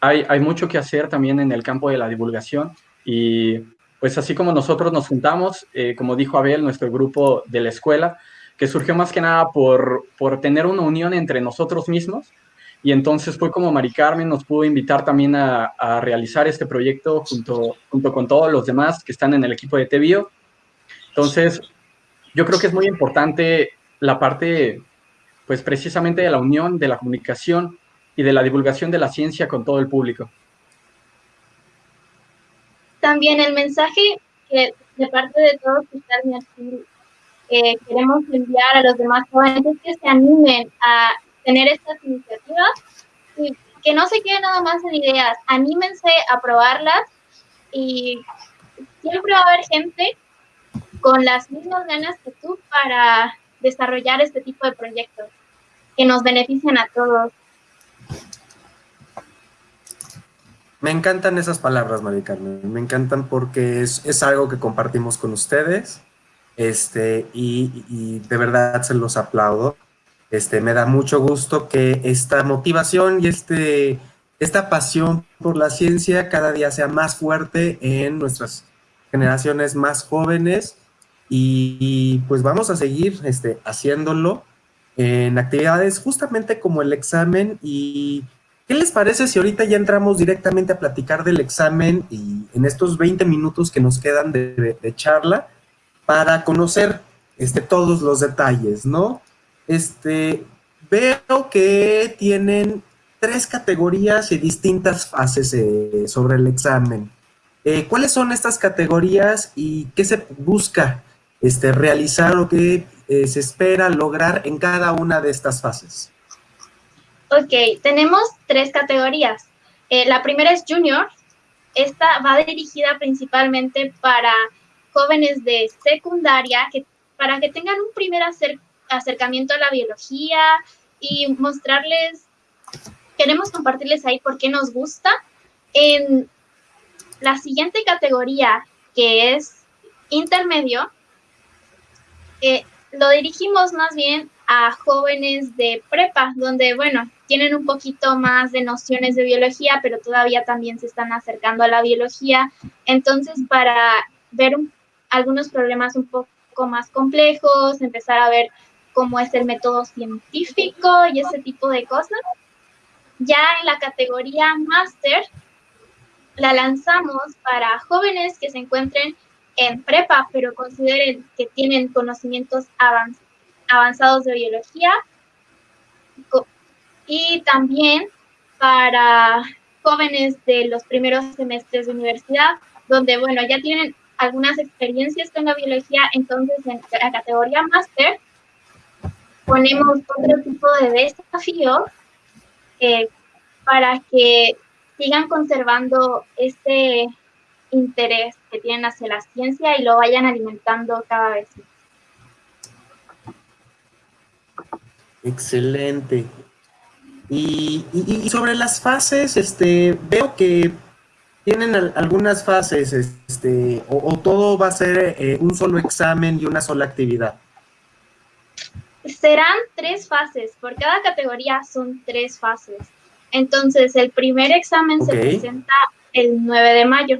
S7: hay, mucho que hacer también en el campo de la divulgación y pues así como nosotros nos juntamos, eh, como dijo Abel, nuestro grupo de la escuela, que surgió más que nada por, por tener una unión entre nosotros mismos, y entonces fue como Mari Carmen nos pudo invitar también a, a, realizar este proyecto junto, junto con todos los demás que están en el equipo de TVIO. Entonces, yo creo que es muy importante la parte, pues precisamente de la unión, de la comunicación y de la divulgación de la ciencia con todo el público.
S3: También el mensaje que de parte de todos que están eh, queremos enviar a los demás jóvenes es que se animen a tener estas iniciativas y que no se queden nada más en ideas, anímense a probarlas y siempre va a haber gente con las mismas ganas que tú para desarrollar este tipo de proyectos que nos benefician a todos.
S1: Me encantan esas palabras, María Carmen, me encantan porque es, es algo que compartimos con ustedes este, y, de verdad se los aplaudo. Este, me da mucho gusto que esta motivación y este, esta pasión por la ciencia cada día sea más fuerte en nuestras generaciones más jóvenes y, y pues vamos a seguir este, haciéndolo en actividades justamente como el examen y ¿Qué les parece si ahorita ya entramos directamente a platicar del examen y en estos 20 minutos que nos quedan de, charla para conocer este, todos los detalles, ¿no? Este, veo que tienen tres categorías y distintas fases eh, sobre el examen. Eh, ¿Cuáles son estas categorías y qué se busca este, realizar o qué eh, se espera lograr en cada una de estas fases?
S3: Ok, tenemos tres categorías. Eh, la primera es Junior. Esta va dirigida principalmente para jóvenes de secundaria, para que tengan un primer acer acercamiento a la biología y mostrarles, queremos compartirles ahí por qué nos gusta. En la siguiente categoría, que es intermedio, eh, lo dirigimos más bien a jóvenes de prepa, donde, bueno, tienen un poquito más de nociones de biología, pero todavía también se están acercando a la biología. Entonces, para ver un, algunos problemas un poco más complejos, empezar a ver cómo es el método científico y ese tipo de cosas. Ya en la categoría máster, la lanzamos para jóvenes que se encuentren en prepa, pero consideren que tienen conocimientos avanzados avanzados de biología y también para jóvenes de los primeros semestres de universidad, donde, bueno, ya tienen algunas experiencias con la biología, entonces en la categoría máster ponemos otro tipo de desafío eh, para que sigan conservando este interés que tienen hacia la ciencia y lo vayan alimentando cada vez más.
S1: Excelente. Y, y, y, sobre las fases, este, veo que tienen algunas fases, este, o, o todo va a ser eh, un solo examen y una sola actividad.
S3: Serán tres fases, por cada categoría son tres fases. Entonces, el primer examen okay. se presenta el 9 de mayo.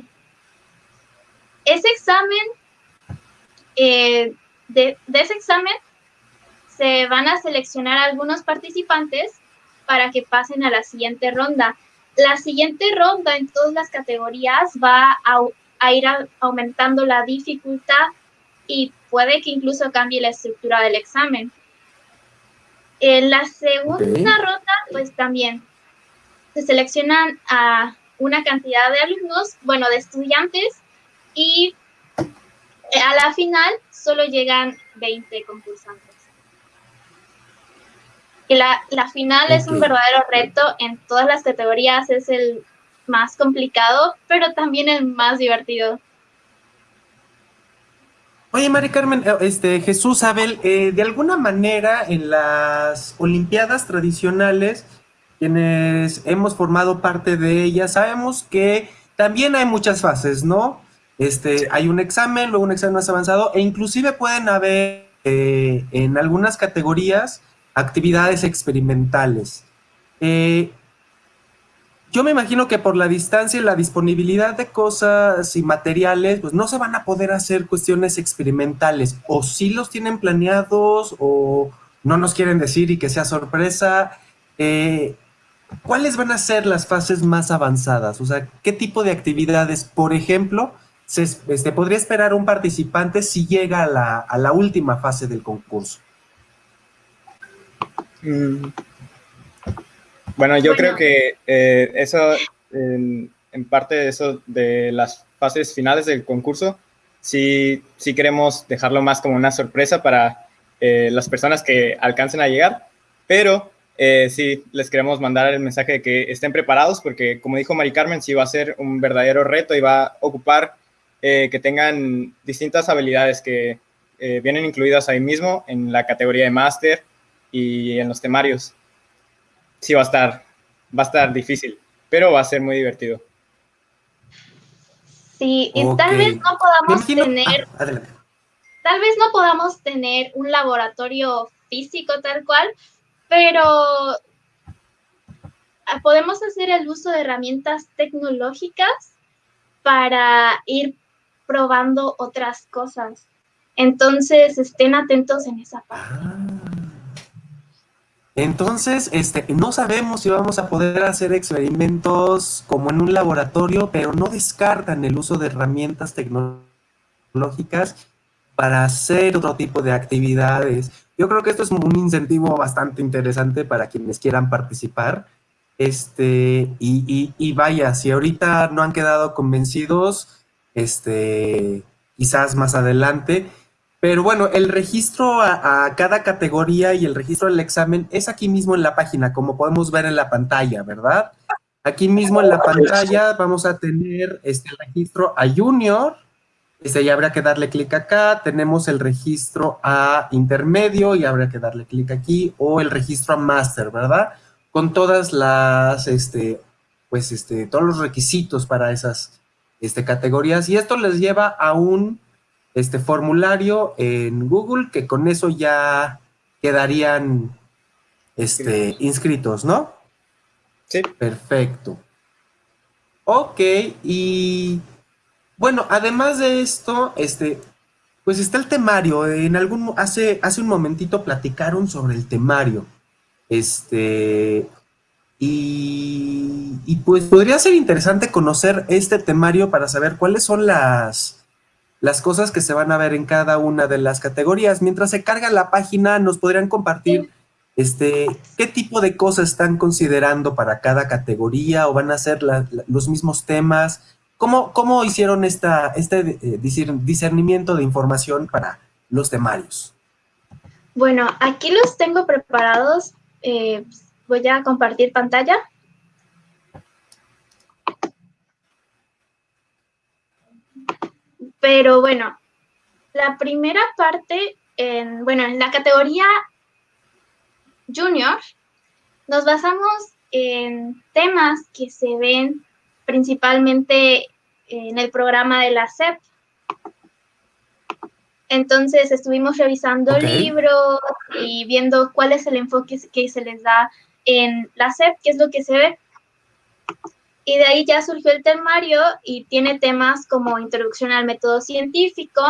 S3: Ese examen, eh, de, de ese examen se van a seleccionar algunos participantes para que pasen a la siguiente ronda. La siguiente ronda en todas las categorías va a, a ir a, aumentando la dificultad y puede que incluso cambie la estructura del examen. En la segunda okay. ronda, pues también se seleccionan a una cantidad de alumnos, bueno, de estudiantes, y a la final solo llegan 20 concursantes. Y la, la final okay. es un verdadero reto en todas las categorías, es el más complicado, pero también el más divertido.
S1: Oye, Mari Carmen, eh, este, Jesús Abel, eh, de alguna manera en las Olimpiadas tradicionales, quienes hemos formado parte de ellas, sabemos que también hay muchas fases, ¿no? Este, hay un examen, luego un examen más avanzado, e inclusive pueden haber eh, en algunas categorías actividades experimentales. Eh, yo me imagino que por la distancia y la disponibilidad de cosas y materiales, pues no se van a poder hacer cuestiones experimentales. O si los tienen planeados o no nos quieren decir y que sea sorpresa. Eh, ¿Cuáles van a ser las fases más avanzadas? O sea, ¿qué tipo de actividades, por ejemplo, se este, podría esperar un participante si llega a la, última fase del concurso?
S6: Mm. Bueno, yo creo que eh, eso, en, parte de eso, de las fases finales del concurso, sí, sí queremos dejarlo más como una sorpresa para eh, las personas que alcancen a llegar, pero eh, sí, les queremos mandar el mensaje de que estén preparados porque, como dijo Mari Carmen, sí va a ser un verdadero reto y va a ocupar que tengan distintas habilidades que vienen incluidas ahí mismo en la categoría de máster y en los temarios sí va a estar, va a estar difícil, pero va a ser muy divertido.
S3: Sí, y tal vez no podamos tener, ah, tal vez no podamos tener un laboratorio físico tal cual, pero ah, podemos hacer el uso de herramientas tecnológicas para ir probando otras cosas. Entonces, estén atentos en esa parte. Ah.
S1: Entonces, este, no sabemos si vamos a poder hacer experimentos como en un laboratorio, pero no descartan el uso de herramientas tecnológicas para hacer otro tipo de actividades. Yo creo que esto es un incentivo bastante interesante para quienes quieran participar. Este, y, y vaya, si ahorita no han quedado convencidos, este, quizás más adelante, pero bueno, el registro a, cada categoría y el registro del examen es aquí mismo en la página, como podemos ver en la pantalla, ¿verdad? Aquí mismo en la pantalla vamos a tener este registro a Junior, este, ya habrá que darle clic acá, tenemos el registro a intermedio y habrá que darle clic aquí, o el registro a Master, ¿verdad? Con todas las, este, pues, este, todos los requisitos para esas este, categorías, y esto les lleva a un este formulario en Google, que con eso ya quedarían este, inscritos, ¿no?
S6: Sí.
S1: Perfecto. Ok, y bueno, además de esto, este, pues está el temario. En algún, hace, hace un momentito platicaron sobre el temario. Este, y, y pues podría ser interesante conocer este temario para saber cuáles son las, las cosas que se van a ver en cada una de las categorías. Mientras se carga la página, nos podrían compartir este, qué tipo de cosas están considerando para cada categoría o van a ser los mismos temas. ¿Cómo, cómo hicieron esta, este eh, discernimiento de información para los temarios?
S3: Bueno, aquí los tengo preparados. Eh, voy a compartir pantalla. Pero bueno, la primera parte, en, bueno, en la categoría junior, nos basamos en temas que se ven principalmente en el programa de la SEP. Entonces estuvimos revisando libros y viendo cuál es el enfoque que se les da en la SEP, qué es lo que se ve. Y de ahí ya surgió el temario y tiene temas como introducción al método científico,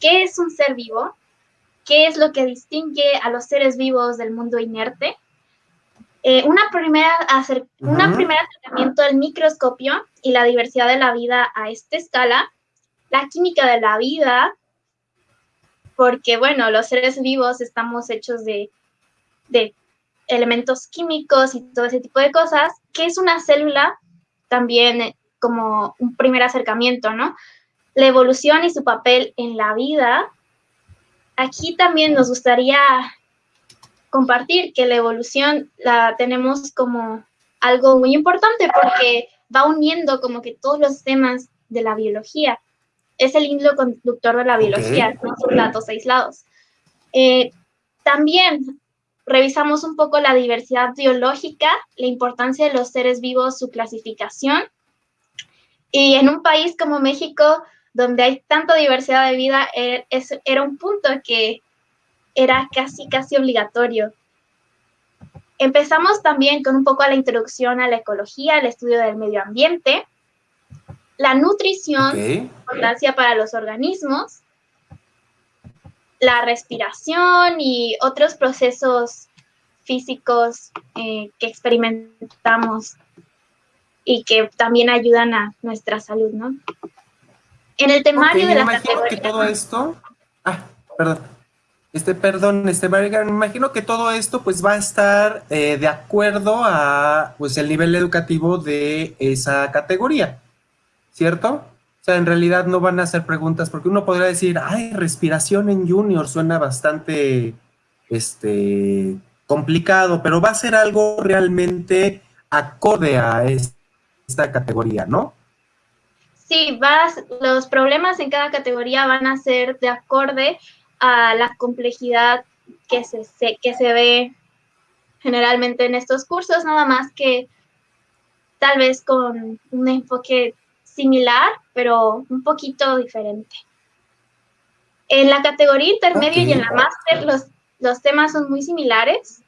S3: qué es un ser vivo, qué es lo que distingue a los seres vivos del mundo inerte, eh, una primera un primer acercamiento al microscopio y la diversidad de la vida a esta escala, la química de la vida, porque bueno, los seres vivos estamos hechos de, de elementos químicos y todo ese tipo de cosas, qué es una célula, también eh, como un primer acercamiento, ¿no? La evolución y su papel en la vida. Aquí también nos gustaría compartir que la evolución la tenemos como algo muy importante porque va uniendo como que todos los temas de la biología. Es el hilo conductor de la biología, no son datos aislados. Eh, también revisamos un poco la diversidad biológica, la importancia de los seres vivos, su clasificación. Y en un país como México, donde hay tanta diversidad de vida, er, era un punto que era casi, casi obligatorio. Empezamos también con un poco a la introducción a la ecología, el estudio del medio ambiente, la nutrición, importancia para los organismos, la respiración y otros procesos físicos eh, que experimentamos y que también ayudan a nuestra salud, ¿no? En el temario de la
S1: categoría... que todo esto... Ah, perdón. Este, perdón, este, me imagino que todo esto pues va a estar eh, de acuerdo a pues el nivel educativo de esa categoría, ¿cierto? O sea, en realidad no van a hacer preguntas porque uno podría decir, ay, respiración en junior suena bastante, este, complicado, pero va a ser algo realmente acorde a esta categoría, ¿no?
S3: Sí, vas, los problemas en cada categoría van a ser de acorde a la complejidad que se, que se ve generalmente en estos cursos, nada más que tal vez con un enfoque similar, pero un poquito diferente. En la categoría intermedio y en la máster los, los temas son muy similares,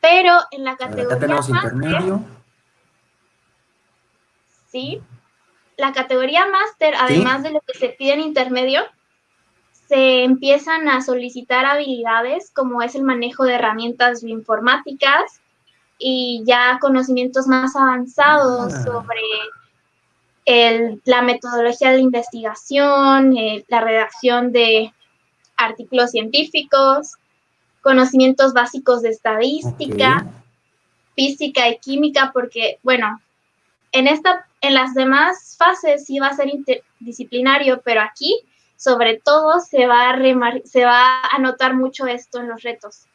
S3: pero en la categoría intermedio. Sí, la categoría máster, además de lo que se pide en intermedio, se empiezan a solicitar habilidades como es el manejo de herramientas bioinformáticas y ya conocimientos más avanzados ah. sobre la metodología de investigación, eh, la redacción de artículos científicos, conocimientos básicos de estadística, física y química, porque, bueno, en, esta, en las demás fases sí va a ser interdisciplinario, pero aquí sobre todo se va, a se va a notar mucho esto en los retos.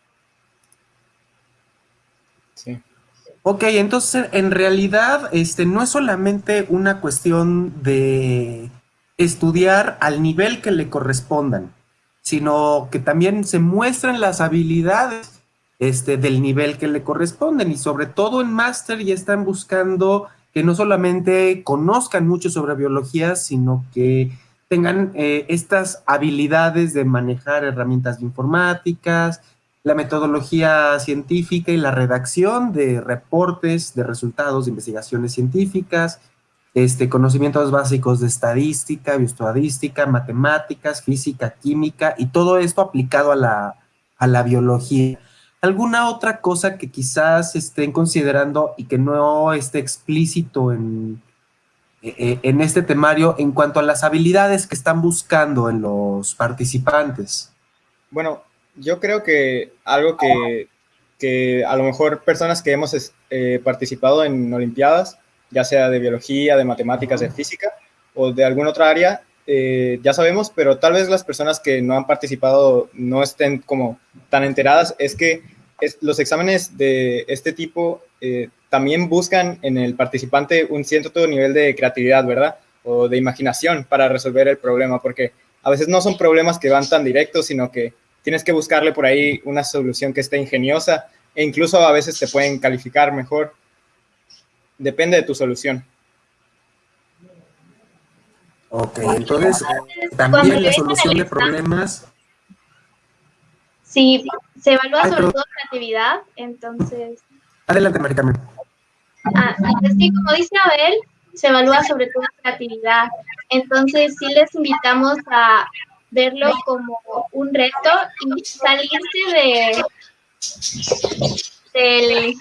S1: Ok, entonces en realidad este, no es solamente una cuestión de estudiar al nivel que le correspondan, sino que también se muestran las habilidades este, del nivel que le corresponden y sobre todo en máster ya están buscando que no solamente conozcan mucho sobre biología, sino que tengan eh, estas habilidades de manejar herramientas informáticas, la metodología científica y la redacción de reportes de resultados de investigaciones científicas, este, conocimientos básicos de estadística, bioestadística, matemáticas, física, química y todo esto aplicado a la, a la biología. ¿Alguna otra cosa que quizás estén considerando y que no esté explícito en, eh, eh, en este temario en cuanto a las habilidades que están buscando en los participantes?
S6: Bueno, yo creo que algo que, que a lo mejor personas que hemos eh, participado en Olimpiadas, ya sea de biología, de matemáticas, de física o de alguna otra área, ya sabemos, pero tal vez las personas que no han participado no estén como tan enteradas, es que los exámenes de este tipo también buscan en el participante un cierto nivel de creatividad, ¿verdad? O de imaginación para resolver el problema, porque a veces no son problemas que van tan directos, sino que tienes que buscarle por ahí una solución que esté ingeniosa e incluso a veces te pueden calificar mejor. Depende de tu solución.
S1: Ok, entonces también la solución de problemas.
S3: Sí, se evalúa sobre todo creatividad, entonces.
S1: Adelante, Maricarmen.
S3: Ah, sí, como dice Abel, se evalúa sobre todo creatividad. Entonces, sí les invitamos a verlo como un reto y salirse de,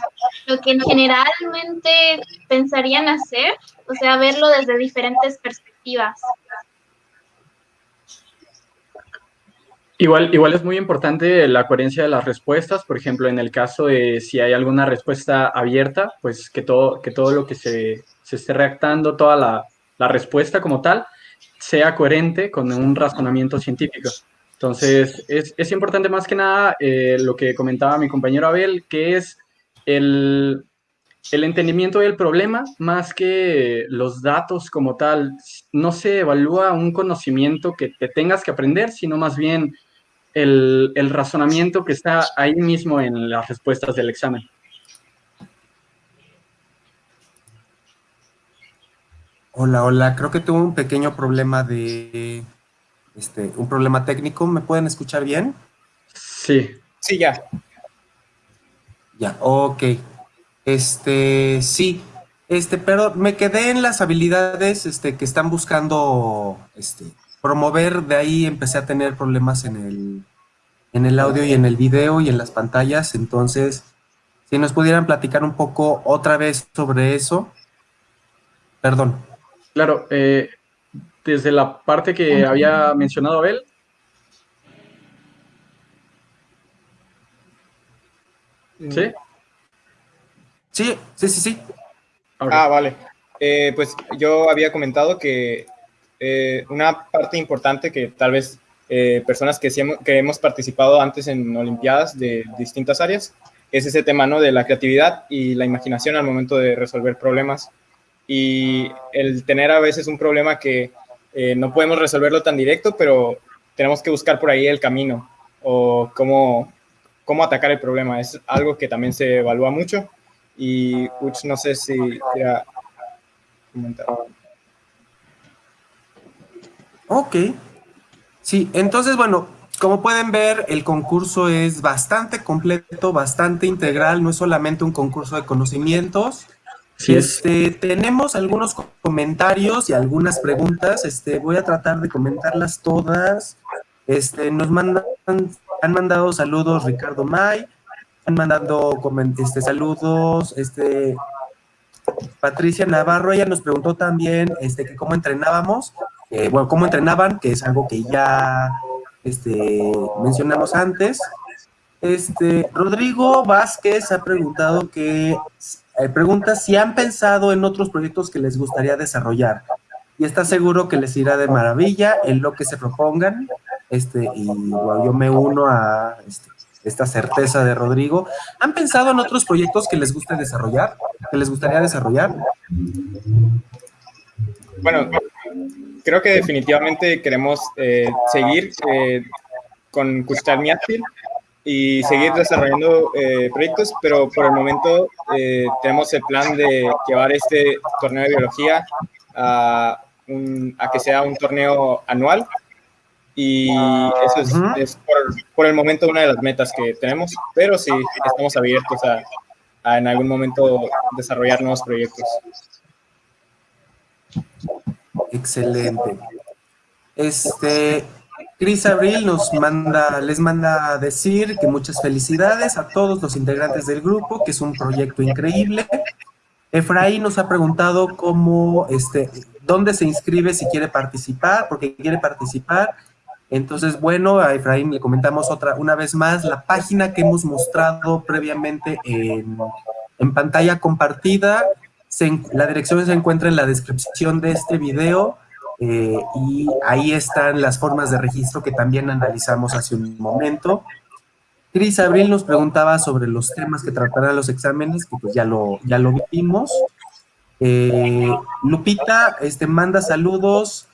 S3: lo que generalmente pensarían hacer, o sea, verlo desde diferentes perspectivas.
S7: Igual, igual es muy importante la coherencia de las respuestas, por ejemplo, en el caso de si hay alguna respuesta abierta, pues que todo, que todo lo que se, se esté redactando, toda la, la, respuesta como tal, sea coherente con un razonamiento científico. Entonces, es, es importante más que nada eh, lo que comentaba mi compañero Abel, que es el, el entendimiento del problema más que los datos como tal. No se evalúa un conocimiento que te tengas que aprender, sino más bien el, razonamiento que está ahí mismo en las respuestas del examen.
S1: Hola, hola, creo que tuve un pequeño problema de, este, un problema técnico. ¿Me pueden escuchar bien?
S7: Sí.
S6: Sí, ya.
S1: Ya, ok. Este, sí. Este, pero me quedé en las habilidades este, que están buscando este, promover. De ahí empecé a tener problemas en el, en el audio y en el video y en las pantallas. Entonces, si nos pudieran platicar un poco otra vez sobre eso. Perdón.
S7: Claro, eh, desde la parte que había mencionado Abel. ¿Sí?
S1: Sí, sí, sí, sí.
S6: Ah, vale. Eh, pues yo había comentado que eh, una parte importante que tal vez eh, personas que, hemos, que hemos participado antes en Olimpiadas de distintas áreas es ese tema ¿no? de la creatividad y la imaginación al momento de resolver problemas. Y el tener a veces un problema que no podemos resolverlo tan directo, pero tenemos que buscar por ahí el camino o cómo, cómo atacar el problema. Es algo que también se evalúa mucho y Uch, no sé si.
S1: Ok. Sí, entonces, bueno, como pueden ver, el concurso es bastante completo, bastante integral, no es solamente un concurso de conocimientos. Este, tenemos algunos comentarios y algunas preguntas. Este, voy a tratar de comentarlas todas. Este, nos mandan, han mandado saludos Ricardo May, han mandado este, saludos, este, Patricia Navarro, ella nos preguntó también este, que cómo entrenábamos, eh, bueno, cómo entrenaban, que es algo que ya este, mencionamos antes. Este, Rodrigo Vázquez ha preguntado que, eh, pregunta si han pensado en otros proyectos que les gustaría desarrollar y está seguro que les irá de maravilla en lo que se propongan. Este, y yo me uno a este, esta certeza de Rodrigo. ¿Han pensado en otros proyectos que les guste desarrollar? ¿Que les gustaría desarrollar?
S6: Bueno, creo que definitivamente queremos eh, seguir eh, con Custar Miatfil y seguir desarrollando eh, proyectos, pero por el momento tenemos el plan de llevar este torneo de biología a, a que sea un torneo anual y eso es, por, el momento una de las metas que tenemos, pero sí estamos abiertos a, en algún momento desarrollar nuevos proyectos.
S1: Excelente. Este, Cris Abril nos manda, les manda decir que muchas felicidades a todos los integrantes del grupo, que es un proyecto increíble. Efraín nos ha preguntado cómo, este, dónde se inscribe si quiere participar, porque quiere participar. Entonces, bueno, a Efraín le comentamos otra, una vez más, la página que hemos mostrado previamente en, pantalla compartida, la dirección se encuentra en la descripción de este video eh, y ahí están las formas de registro que también analizamos hace un momento. Cris Abril nos preguntaba sobre los temas que tratarán los exámenes, que pues ya lo, ya lo vimos. Eh, Lupita este, manda saludos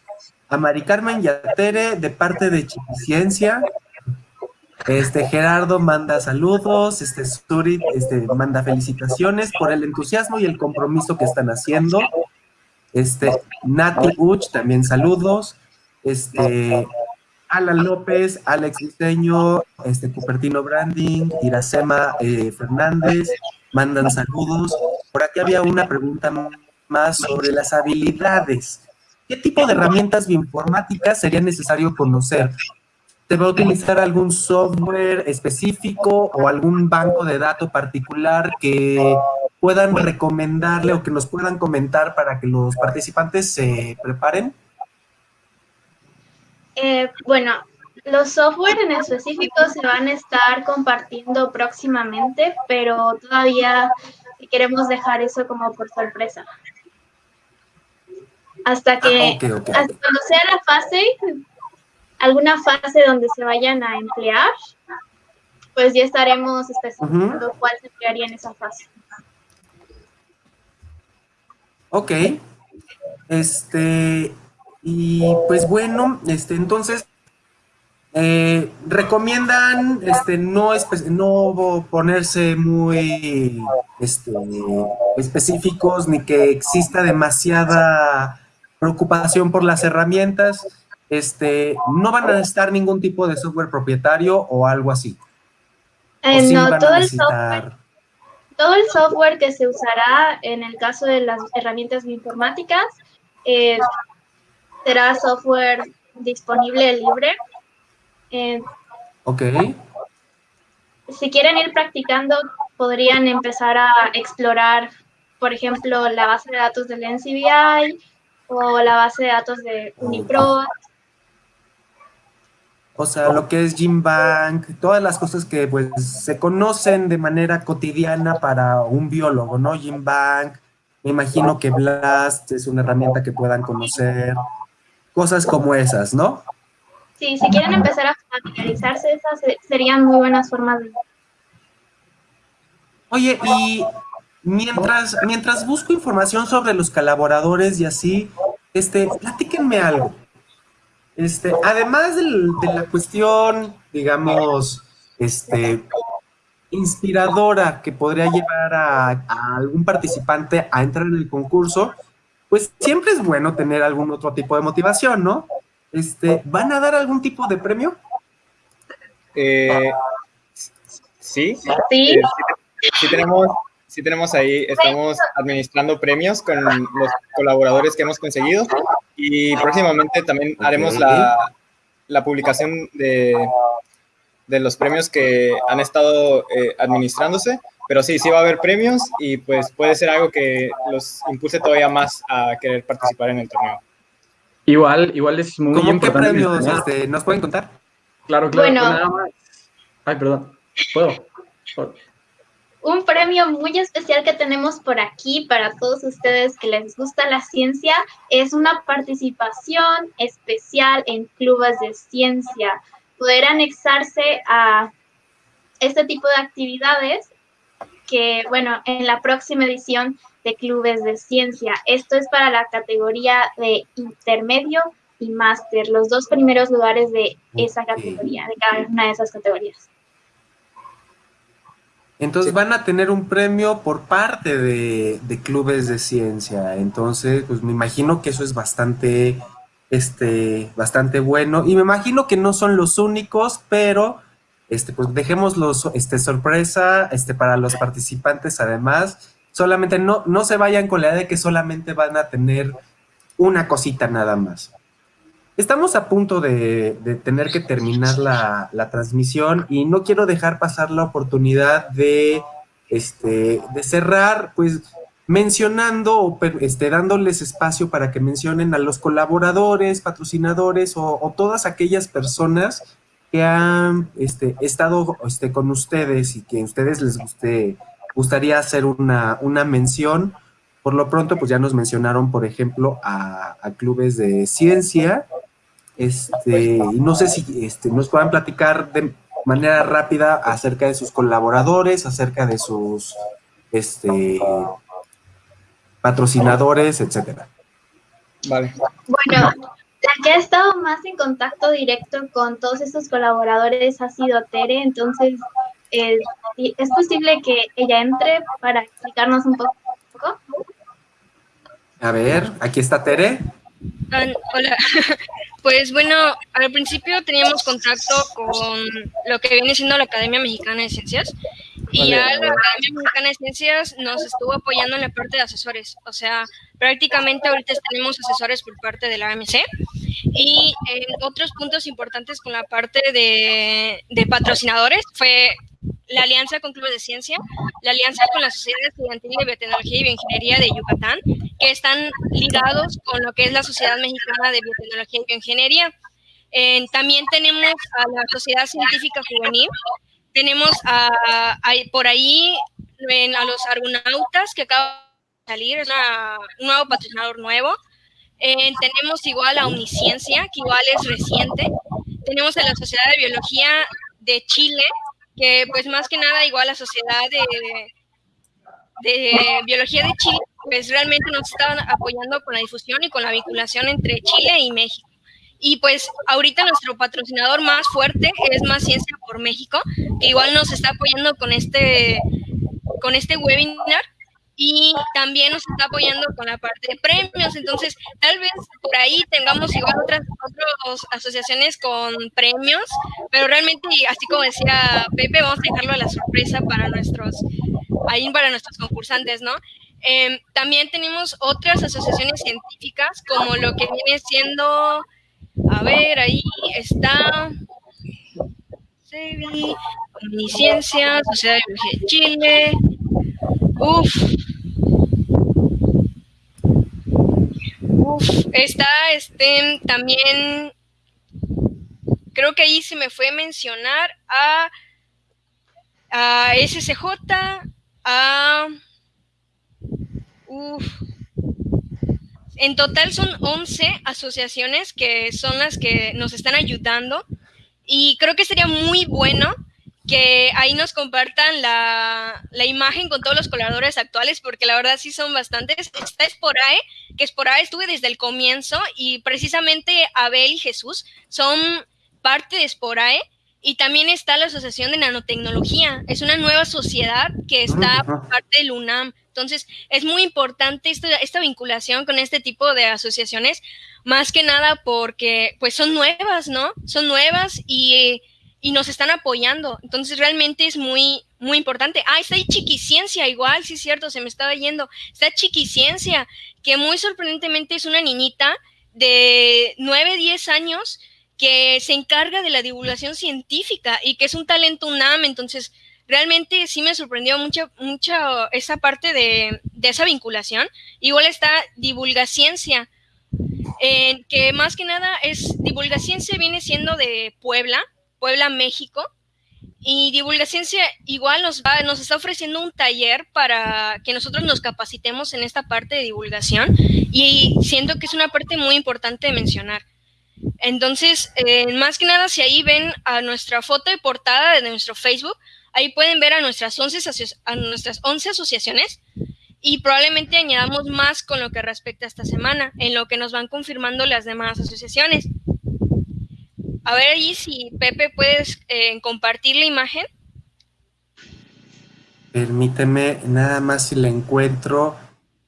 S1: a Mari Carmen Yatere de parte de Ciencia. Este Gerardo manda saludos, este Sturit este, manda felicitaciones por el entusiasmo y el compromiso que están haciendo. Este Nati Uch también saludos. Este Alan López, Alex Diseño, este Cupertino Branding, Iracema eh, Fernández, mandan saludos. Por aquí había una pregunta más sobre las habilidades. ¿Qué tipo de herramientas bioinformáticas sería necesario conocer? ¿Se va a utilizar algún software específico o algún banco de datos particular que puedan recomendarle o que nos puedan comentar para que los participantes se preparen?
S3: Eh, bueno, los software en específico se van a estar compartiendo próximamente, pero todavía queremos dejar eso como por sorpresa. Hasta que, ah, hasta cuando sea la fase, alguna fase donde se vayan a emplear, pues ya estaremos especificando cuál se emplearía en esa fase.
S1: Ok. Este, y pues bueno, este, entonces, eh, recomiendan este, no, no ponerse muy este, específicos ni que exista demasiada preocupación por las herramientas, este, no van a necesitar ningún tipo de software propietario o algo así.
S3: Eh, no, todo el software todo el software que se usará en el caso de las herramientas bioinformáticas eh, será software disponible libre. Eh,
S1: ok.
S3: Si quieren ir practicando, podrían empezar a explorar, por ejemplo, la base de datos del NCBI o la base de datos de Unipro.
S1: O sea, lo que es Gymbank, todas las cosas que pues se conocen de manera cotidiana para un biólogo, ¿no? Gymbank, me imagino que Blast es una herramienta que puedan conocer, cosas como esas, ¿no?
S3: Sí, si quieren empezar a familiarizarse, esas serían muy buenas formas de...
S1: Oye, y mientras, mientras busco información sobre los colaboradores y así, este, platíquenme algo. Este, además de la cuestión, digamos, este, inspiradora que podría llevar a, algún participante a entrar en el concurso, pues siempre es bueno tener algún otro tipo de motivación, ¿no? Este, ¿Van a dar algún tipo de premio?
S6: Eh, sí.
S3: Sí.
S6: Eh, sí tenemos, sí tenemos ahí, estamos administrando premios con los colaboradores que hemos conseguido y próximamente también haremos la, la publicación de, de, los premios que han estado eh, administrándose, pero sí, sí va a haber premios y pues puede ser algo que los impulse todavía más a querer participar en el torneo.
S7: Igual, igual es muy
S1: ¿Cómo
S7: importante.
S1: qué premios este, nos pueden contar?
S7: Claro, claro.
S3: Bueno.
S7: nada más. Ay, perdón. ¿Puedo?
S3: Un premio muy especial que tenemos por aquí para todos ustedes que les gusta la ciencia es una participación especial en clubes de ciencia. Poder anexarse a este tipo de actividades que, bueno, en la próxima edición de clubes de ciencia. Esto es para la categoría de intermedio y máster, los dos primeros lugares de esa categoría, de cada una de esas categorías.
S1: Entonces van a tener un premio por parte de, clubes de ciencia. Entonces, pues me imagino que eso es bastante, este, bastante bueno. Y me imagino que no son los únicos, pero este, pues dejémoslos este, sorpresa este, para los participantes además. Solamente no, no se vayan con la idea de que solamente van a tener una cosita nada más. Estamos a punto de, tener que terminar la, transmisión y no quiero dejar pasar la oportunidad de, este, de cerrar, pues, mencionando o este, dándoles espacio para que mencionen a los colaboradores, patrocinadores o, todas aquellas personas que han este, estado este, con ustedes y que a ustedes les guste, gustaría hacer una, una mención. Por lo pronto, pues ya nos mencionaron, por ejemplo, a clubes de ciencia, este, no sé si este, nos puedan platicar de manera rápida acerca de sus colaboradores, acerca de sus este, patrocinadores, etcétera.
S6: Vale.
S3: Bueno, la que ha estado más en contacto directo con todos estos colaboradores ha sido Tere, entonces eh, es posible que ella entre para explicarnos un poco.
S1: A ver, aquí está Tere.
S4: hola, Pues bueno, al principio teníamos contacto con lo que viene siendo la Academia Mexicana de Ciencias y ya la Academia Mexicana de Ciencias nos estuvo apoyando en la parte de asesores. O sea, prácticamente ahorita tenemos asesores por parte de la AMC y en otros puntos importantes con la parte de, de patrocinadores fue la alianza con clubes de ciencia, la alianza con la Sociedad Estudiantil de Biotecnología y Bioingeniería de Yucatán, que están ligados con lo que es la Sociedad Mexicana de Biotecnología y Bioingeniería. también tenemos a la Sociedad Científica Juvenil, tenemos a, por ahí a los argonautas que acaban de salir, es un nuevo patrocinador nuevo. tenemos igual a Uniciencia, que igual es reciente. Tenemos a la Sociedad de Biología de Chile, que pues más que nada igual la sociedad de, biología de Chile, pues realmente nos están apoyando con la difusión y con la vinculación entre Chile y México. Y pues ahorita nuestro patrocinador más fuerte es Más Ciencia por México, que igual nos está apoyando con este, con este webinar y también nos está apoyando con la parte de premios. Entonces, tal vez por ahí tengamos igual otras, otras asociaciones con premios, pero realmente, así como decía Pepe, vamos a dejarlo a la sorpresa para nuestros ahí para nuestros concursantes, ¿no? Em, también tenemos otras asociaciones científicas, como lo que viene siendo, a ver, ahí está CEBI, Omnisciencia, Sociedad de Biología de Chile, Uf. Uf, está este también creo que ahí se me fue mencionar a, a SCJ, a uf, en total son 11 asociaciones que son las que nos están ayudando y creo que sería muy bueno que ahí nos compartan la, imagen con todos los colaboradores actuales, porque la verdad sí son bastantes. Está Esporae, que Esporae estuve desde el comienzo y precisamente Abel y Jesús son parte de Esporae. Y también está la Asociación de Nanotecnología. Es una nueva sociedad que está por parte del UNAM. Entonces, es muy importante esta, esta vinculación con este tipo de asociaciones, más que nada porque pues son nuevas, ¿no? Son nuevas y y nos están apoyando. Entonces realmente es muy, muy importante. Ah, está ahí Chiquiciencia, igual, sí cierto, se me estaba yendo. Está Chiquiciencia, que muy sorprendentemente es una niñita de 9, 10 años que se encarga de la divulgación científica y que es un talento UNAM. Entonces, realmente sí me sorprendió mucho, mucho esa parte de, de esa vinculación. Igual está Divulgaciencia, eh, que más que nada es Divulgaciencia viene siendo de Puebla, Puebla, México. Y Divulgaciencia igual nos, va, nos está ofreciendo un taller para que nosotros nos capacitemos en esta parte de divulgación y siento que es una parte muy importante de mencionar. Entonces, eh, más que nada, si ahí ven a nuestra foto de portada de nuestro Facebook, ahí pueden ver a nuestras 11, a nuestras 11 asociaciones y probablemente añadamos más con lo que respecta a esta semana, en lo que nos van confirmando las demás asociaciones. A ver ahí si Pepe puedes eh, compartir la imagen.
S1: Permíteme nada más si la encuentro.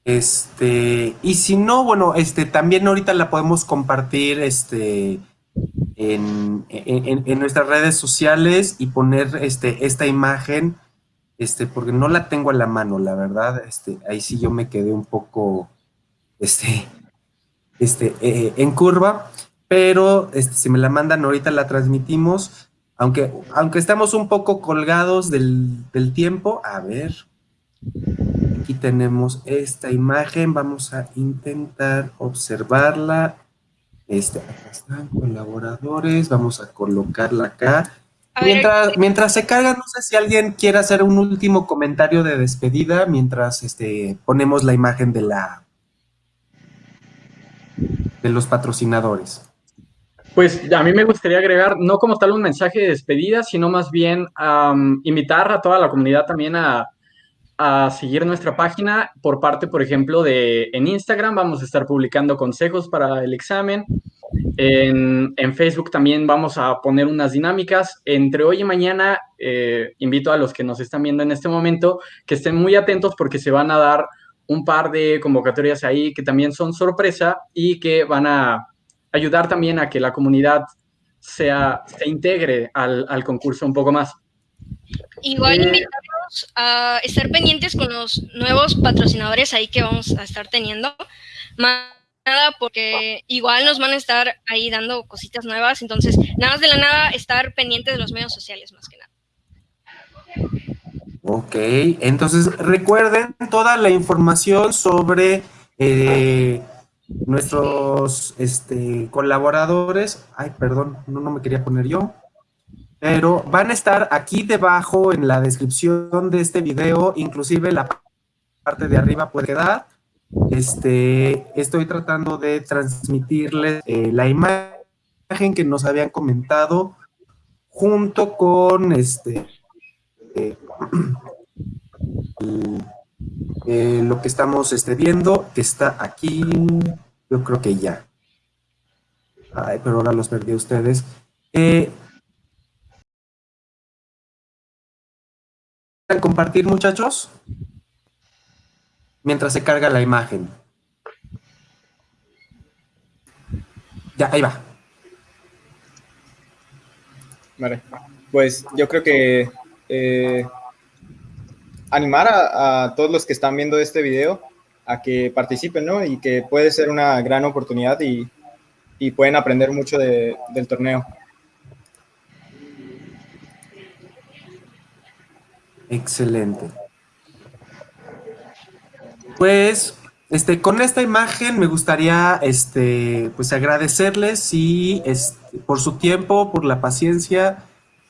S1: Este, y si no, bueno, este, también ahorita la podemos compartir este, en, nuestras redes sociales y poner este, esta imagen, este, porque no la tengo a la mano, la verdad. Este, ahí sí yo me quedé un poco este, este, eh, en curva pero este, si me la mandan ahorita la transmitimos, aunque, aunque estamos un poco colgados del, tiempo, a ver, aquí tenemos esta imagen, vamos a intentar observarla, este, acá están colaboradores, vamos a colocarla acá. Mientras, mientras se carga, no sé si alguien quiere hacer un último comentario de despedida mientras este, ponemos la imagen de la de los patrocinadores.
S7: Pues a mí me gustaría agregar, no como tal un mensaje de despedida, sino más bien invitar a toda la comunidad también a, seguir nuestra página por parte, por ejemplo, de en Instagram vamos a estar publicando consejos para el examen. En, Facebook también vamos a poner unas dinámicas. Entre hoy y mañana, eh, invito a los que nos están viendo en este momento que estén muy atentos porque se van a dar un par de convocatorias ahí que también son sorpresa y que van a ayudar también a que la comunidad sea, se integre al, al concurso un poco más.
S4: Igual eh, invitamos a estar pendientes con los nuevos patrocinadores ahí que vamos a estar teniendo. Más nada porque igual nos van a estar ahí dando cositas nuevas, entonces nada más de la nada estar pendientes de los medios sociales más que nada.
S1: Ok, entonces recuerden toda la información sobre eh, nuestros este, colaboradores, ay, perdón, no, no me quería poner yo, pero van a estar aquí debajo en la descripción de este video, inclusive la parte de arriba puede quedar. Este, estoy tratando de transmitirles eh, la imagen que nos habían comentado junto con este eh, eh, lo que estamos este, viendo está aquí, yo creo que ya. Ay, pero ahora los perdí a ustedes. Eh, compartir, muchachos? Mientras se carga la imagen. Ya, ahí va.
S6: Vale, pues yo creo que eh, animar a, todos los que están viendo este video a que participen, ¿no? Y que puede ser una gran oportunidad y, pueden aprender mucho del torneo.
S1: Excelente. Pues este, con esta imagen me gustaría este, pues agradecerles y, este, por su tiempo, por la paciencia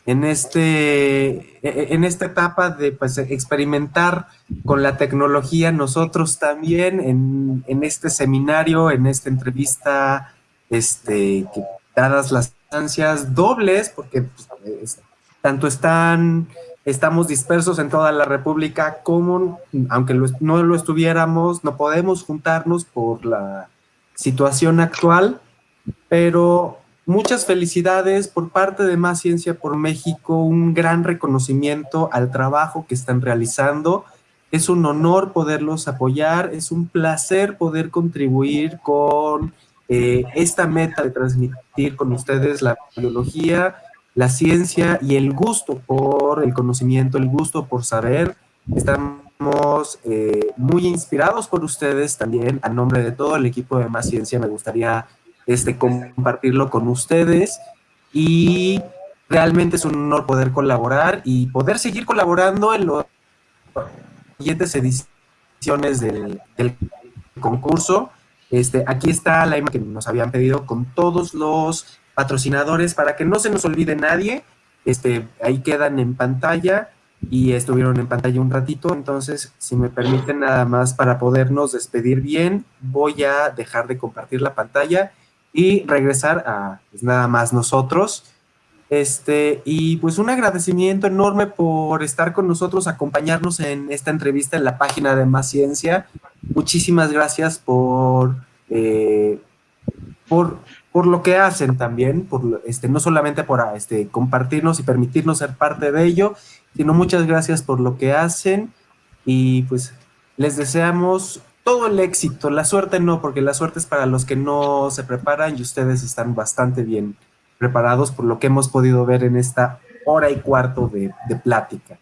S1: en, este, e, e, en esta etapa de pues, experimentar con la tecnología nosotros también en, en este seminario, en esta entrevista, este, dadas las ansias dobles, porque pues, tanto están estamos dispersos en toda la República, como aunque no lo estuviéramos, no podemos juntarnos por la situación actual, pero muchas felicidades por parte de Más Ciencia por México, un gran reconocimiento al trabajo que están realizando. Es un honor poderlos apoyar, es un placer poder contribuir con eh, esta meta de transmitir con ustedes la biología, la ciencia y el gusto por el conocimiento, el gusto por saber. Estamos eh, muy inspirados por ustedes también. A nombre de todo el equipo de Más Ciencia me gustaría este, compartirlo con ustedes y realmente es un honor poder colaborar y poder seguir colaborando en las siguientes ediciones del, del concurso. Este, aquí está la imagen que nos habían pedido con todos los patrocinadores para que no se nos olvide nadie. Este, ahí quedan en pantalla y estuvieron en pantalla un ratito, entonces si me permiten nada más para podernos despedir bien, voy a dejar de compartir la pantalla y regresar a pues, nada más nosotros. Este, y pues un agradecimiento enorme por estar con nosotros, acompañarnos en esta entrevista en la página de Más Ciencia. Muchísimas gracias por, eh, por por lo que hacen también, por, este, no solamente por este, compartirnos y permitirnos ser parte de ello, sino muchas gracias por lo que hacen y pues les deseamos todo el éxito, la suerte no, porque la suerte es para los que no se preparan y ustedes están bastante bien preparados por lo que hemos podido ver en esta hora y cuarto de, plática.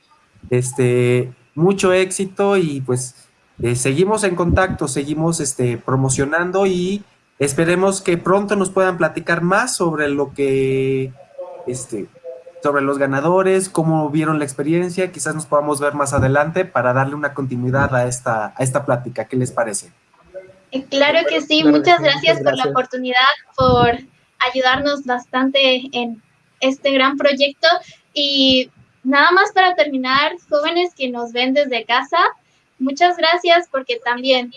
S1: Este, mucho éxito y pues eh, seguimos en contacto, seguimos este, promocionando y Esperemos que pronto nos puedan platicar más sobre lo que, este, sobre los ganadores, cómo vieron la experiencia, quizás nos podamos ver más adelante para darle una continuidad a esta, a esta plática. ¿Qué les parece?
S3: Eh, claro que sí, muchas gracias, por la oportunidad, por ayudarnos bastante en este gran proyecto. Y nada más para terminar, jóvenes que nos ven desde casa, muchas gracias porque también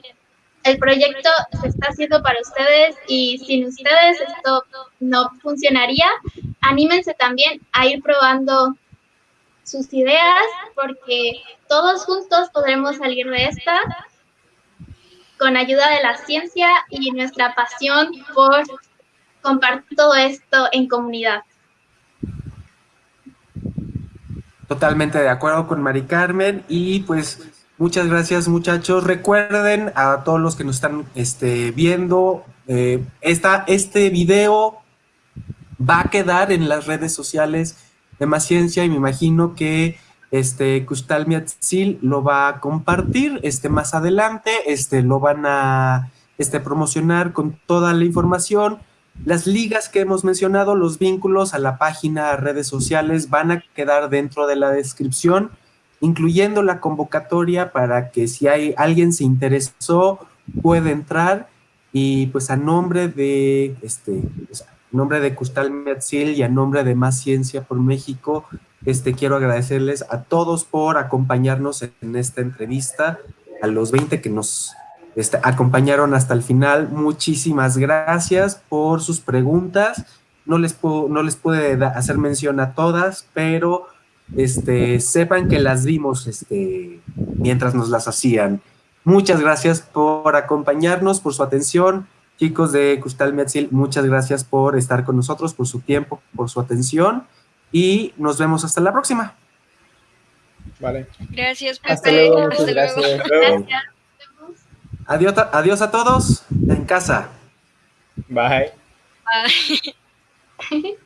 S3: el proyecto se está haciendo para ustedes y sin ustedes esto no funcionaría. Anímense también a ir probando sus ideas porque todos juntos podremos salir de esta con ayuda de la ciencia y nuestra pasión por compartir todo esto en comunidad.
S1: Totalmente de acuerdo con Mari Carmen y pues Muchas gracias muchachos. Recuerden a todos los que nos están este, viendo, eh, este video va a quedar en las redes sociales de Más Ciencia y me imagino que este Kustal Miatzil lo va a compartir este, más adelante, este, lo van a este, promocionar con toda la información. Las ligas que hemos mencionado, los vínculos a la página, redes sociales van a quedar dentro de la descripción incluyendo la convocatoria para que si hay alguien se interesó, puede entrar y pues a nombre de este nombre de Custal Metzil y a nombre de Más Ciencia por México, este quiero agradecerles a todos por acompañarnos en esta entrevista, a los 20 que nos este, acompañaron hasta el final, muchísimas gracias por sus preguntas. No les puedo, no les pude hacer mención a todas, pero este, sepan que las vimos este, mientras nos las hacían. Muchas gracias por acompañarnos, por su atención. Chicos de Custal Metzil, muchas gracias por estar con nosotros, por su tiempo, por su atención y nos vemos hasta la próxima.
S6: Vale.
S4: Gracias,
S6: Pepe. Hasta luego.
S3: gracias.
S1: Adiós, adiós a todos en casa.
S6: Bye.
S4: Bye.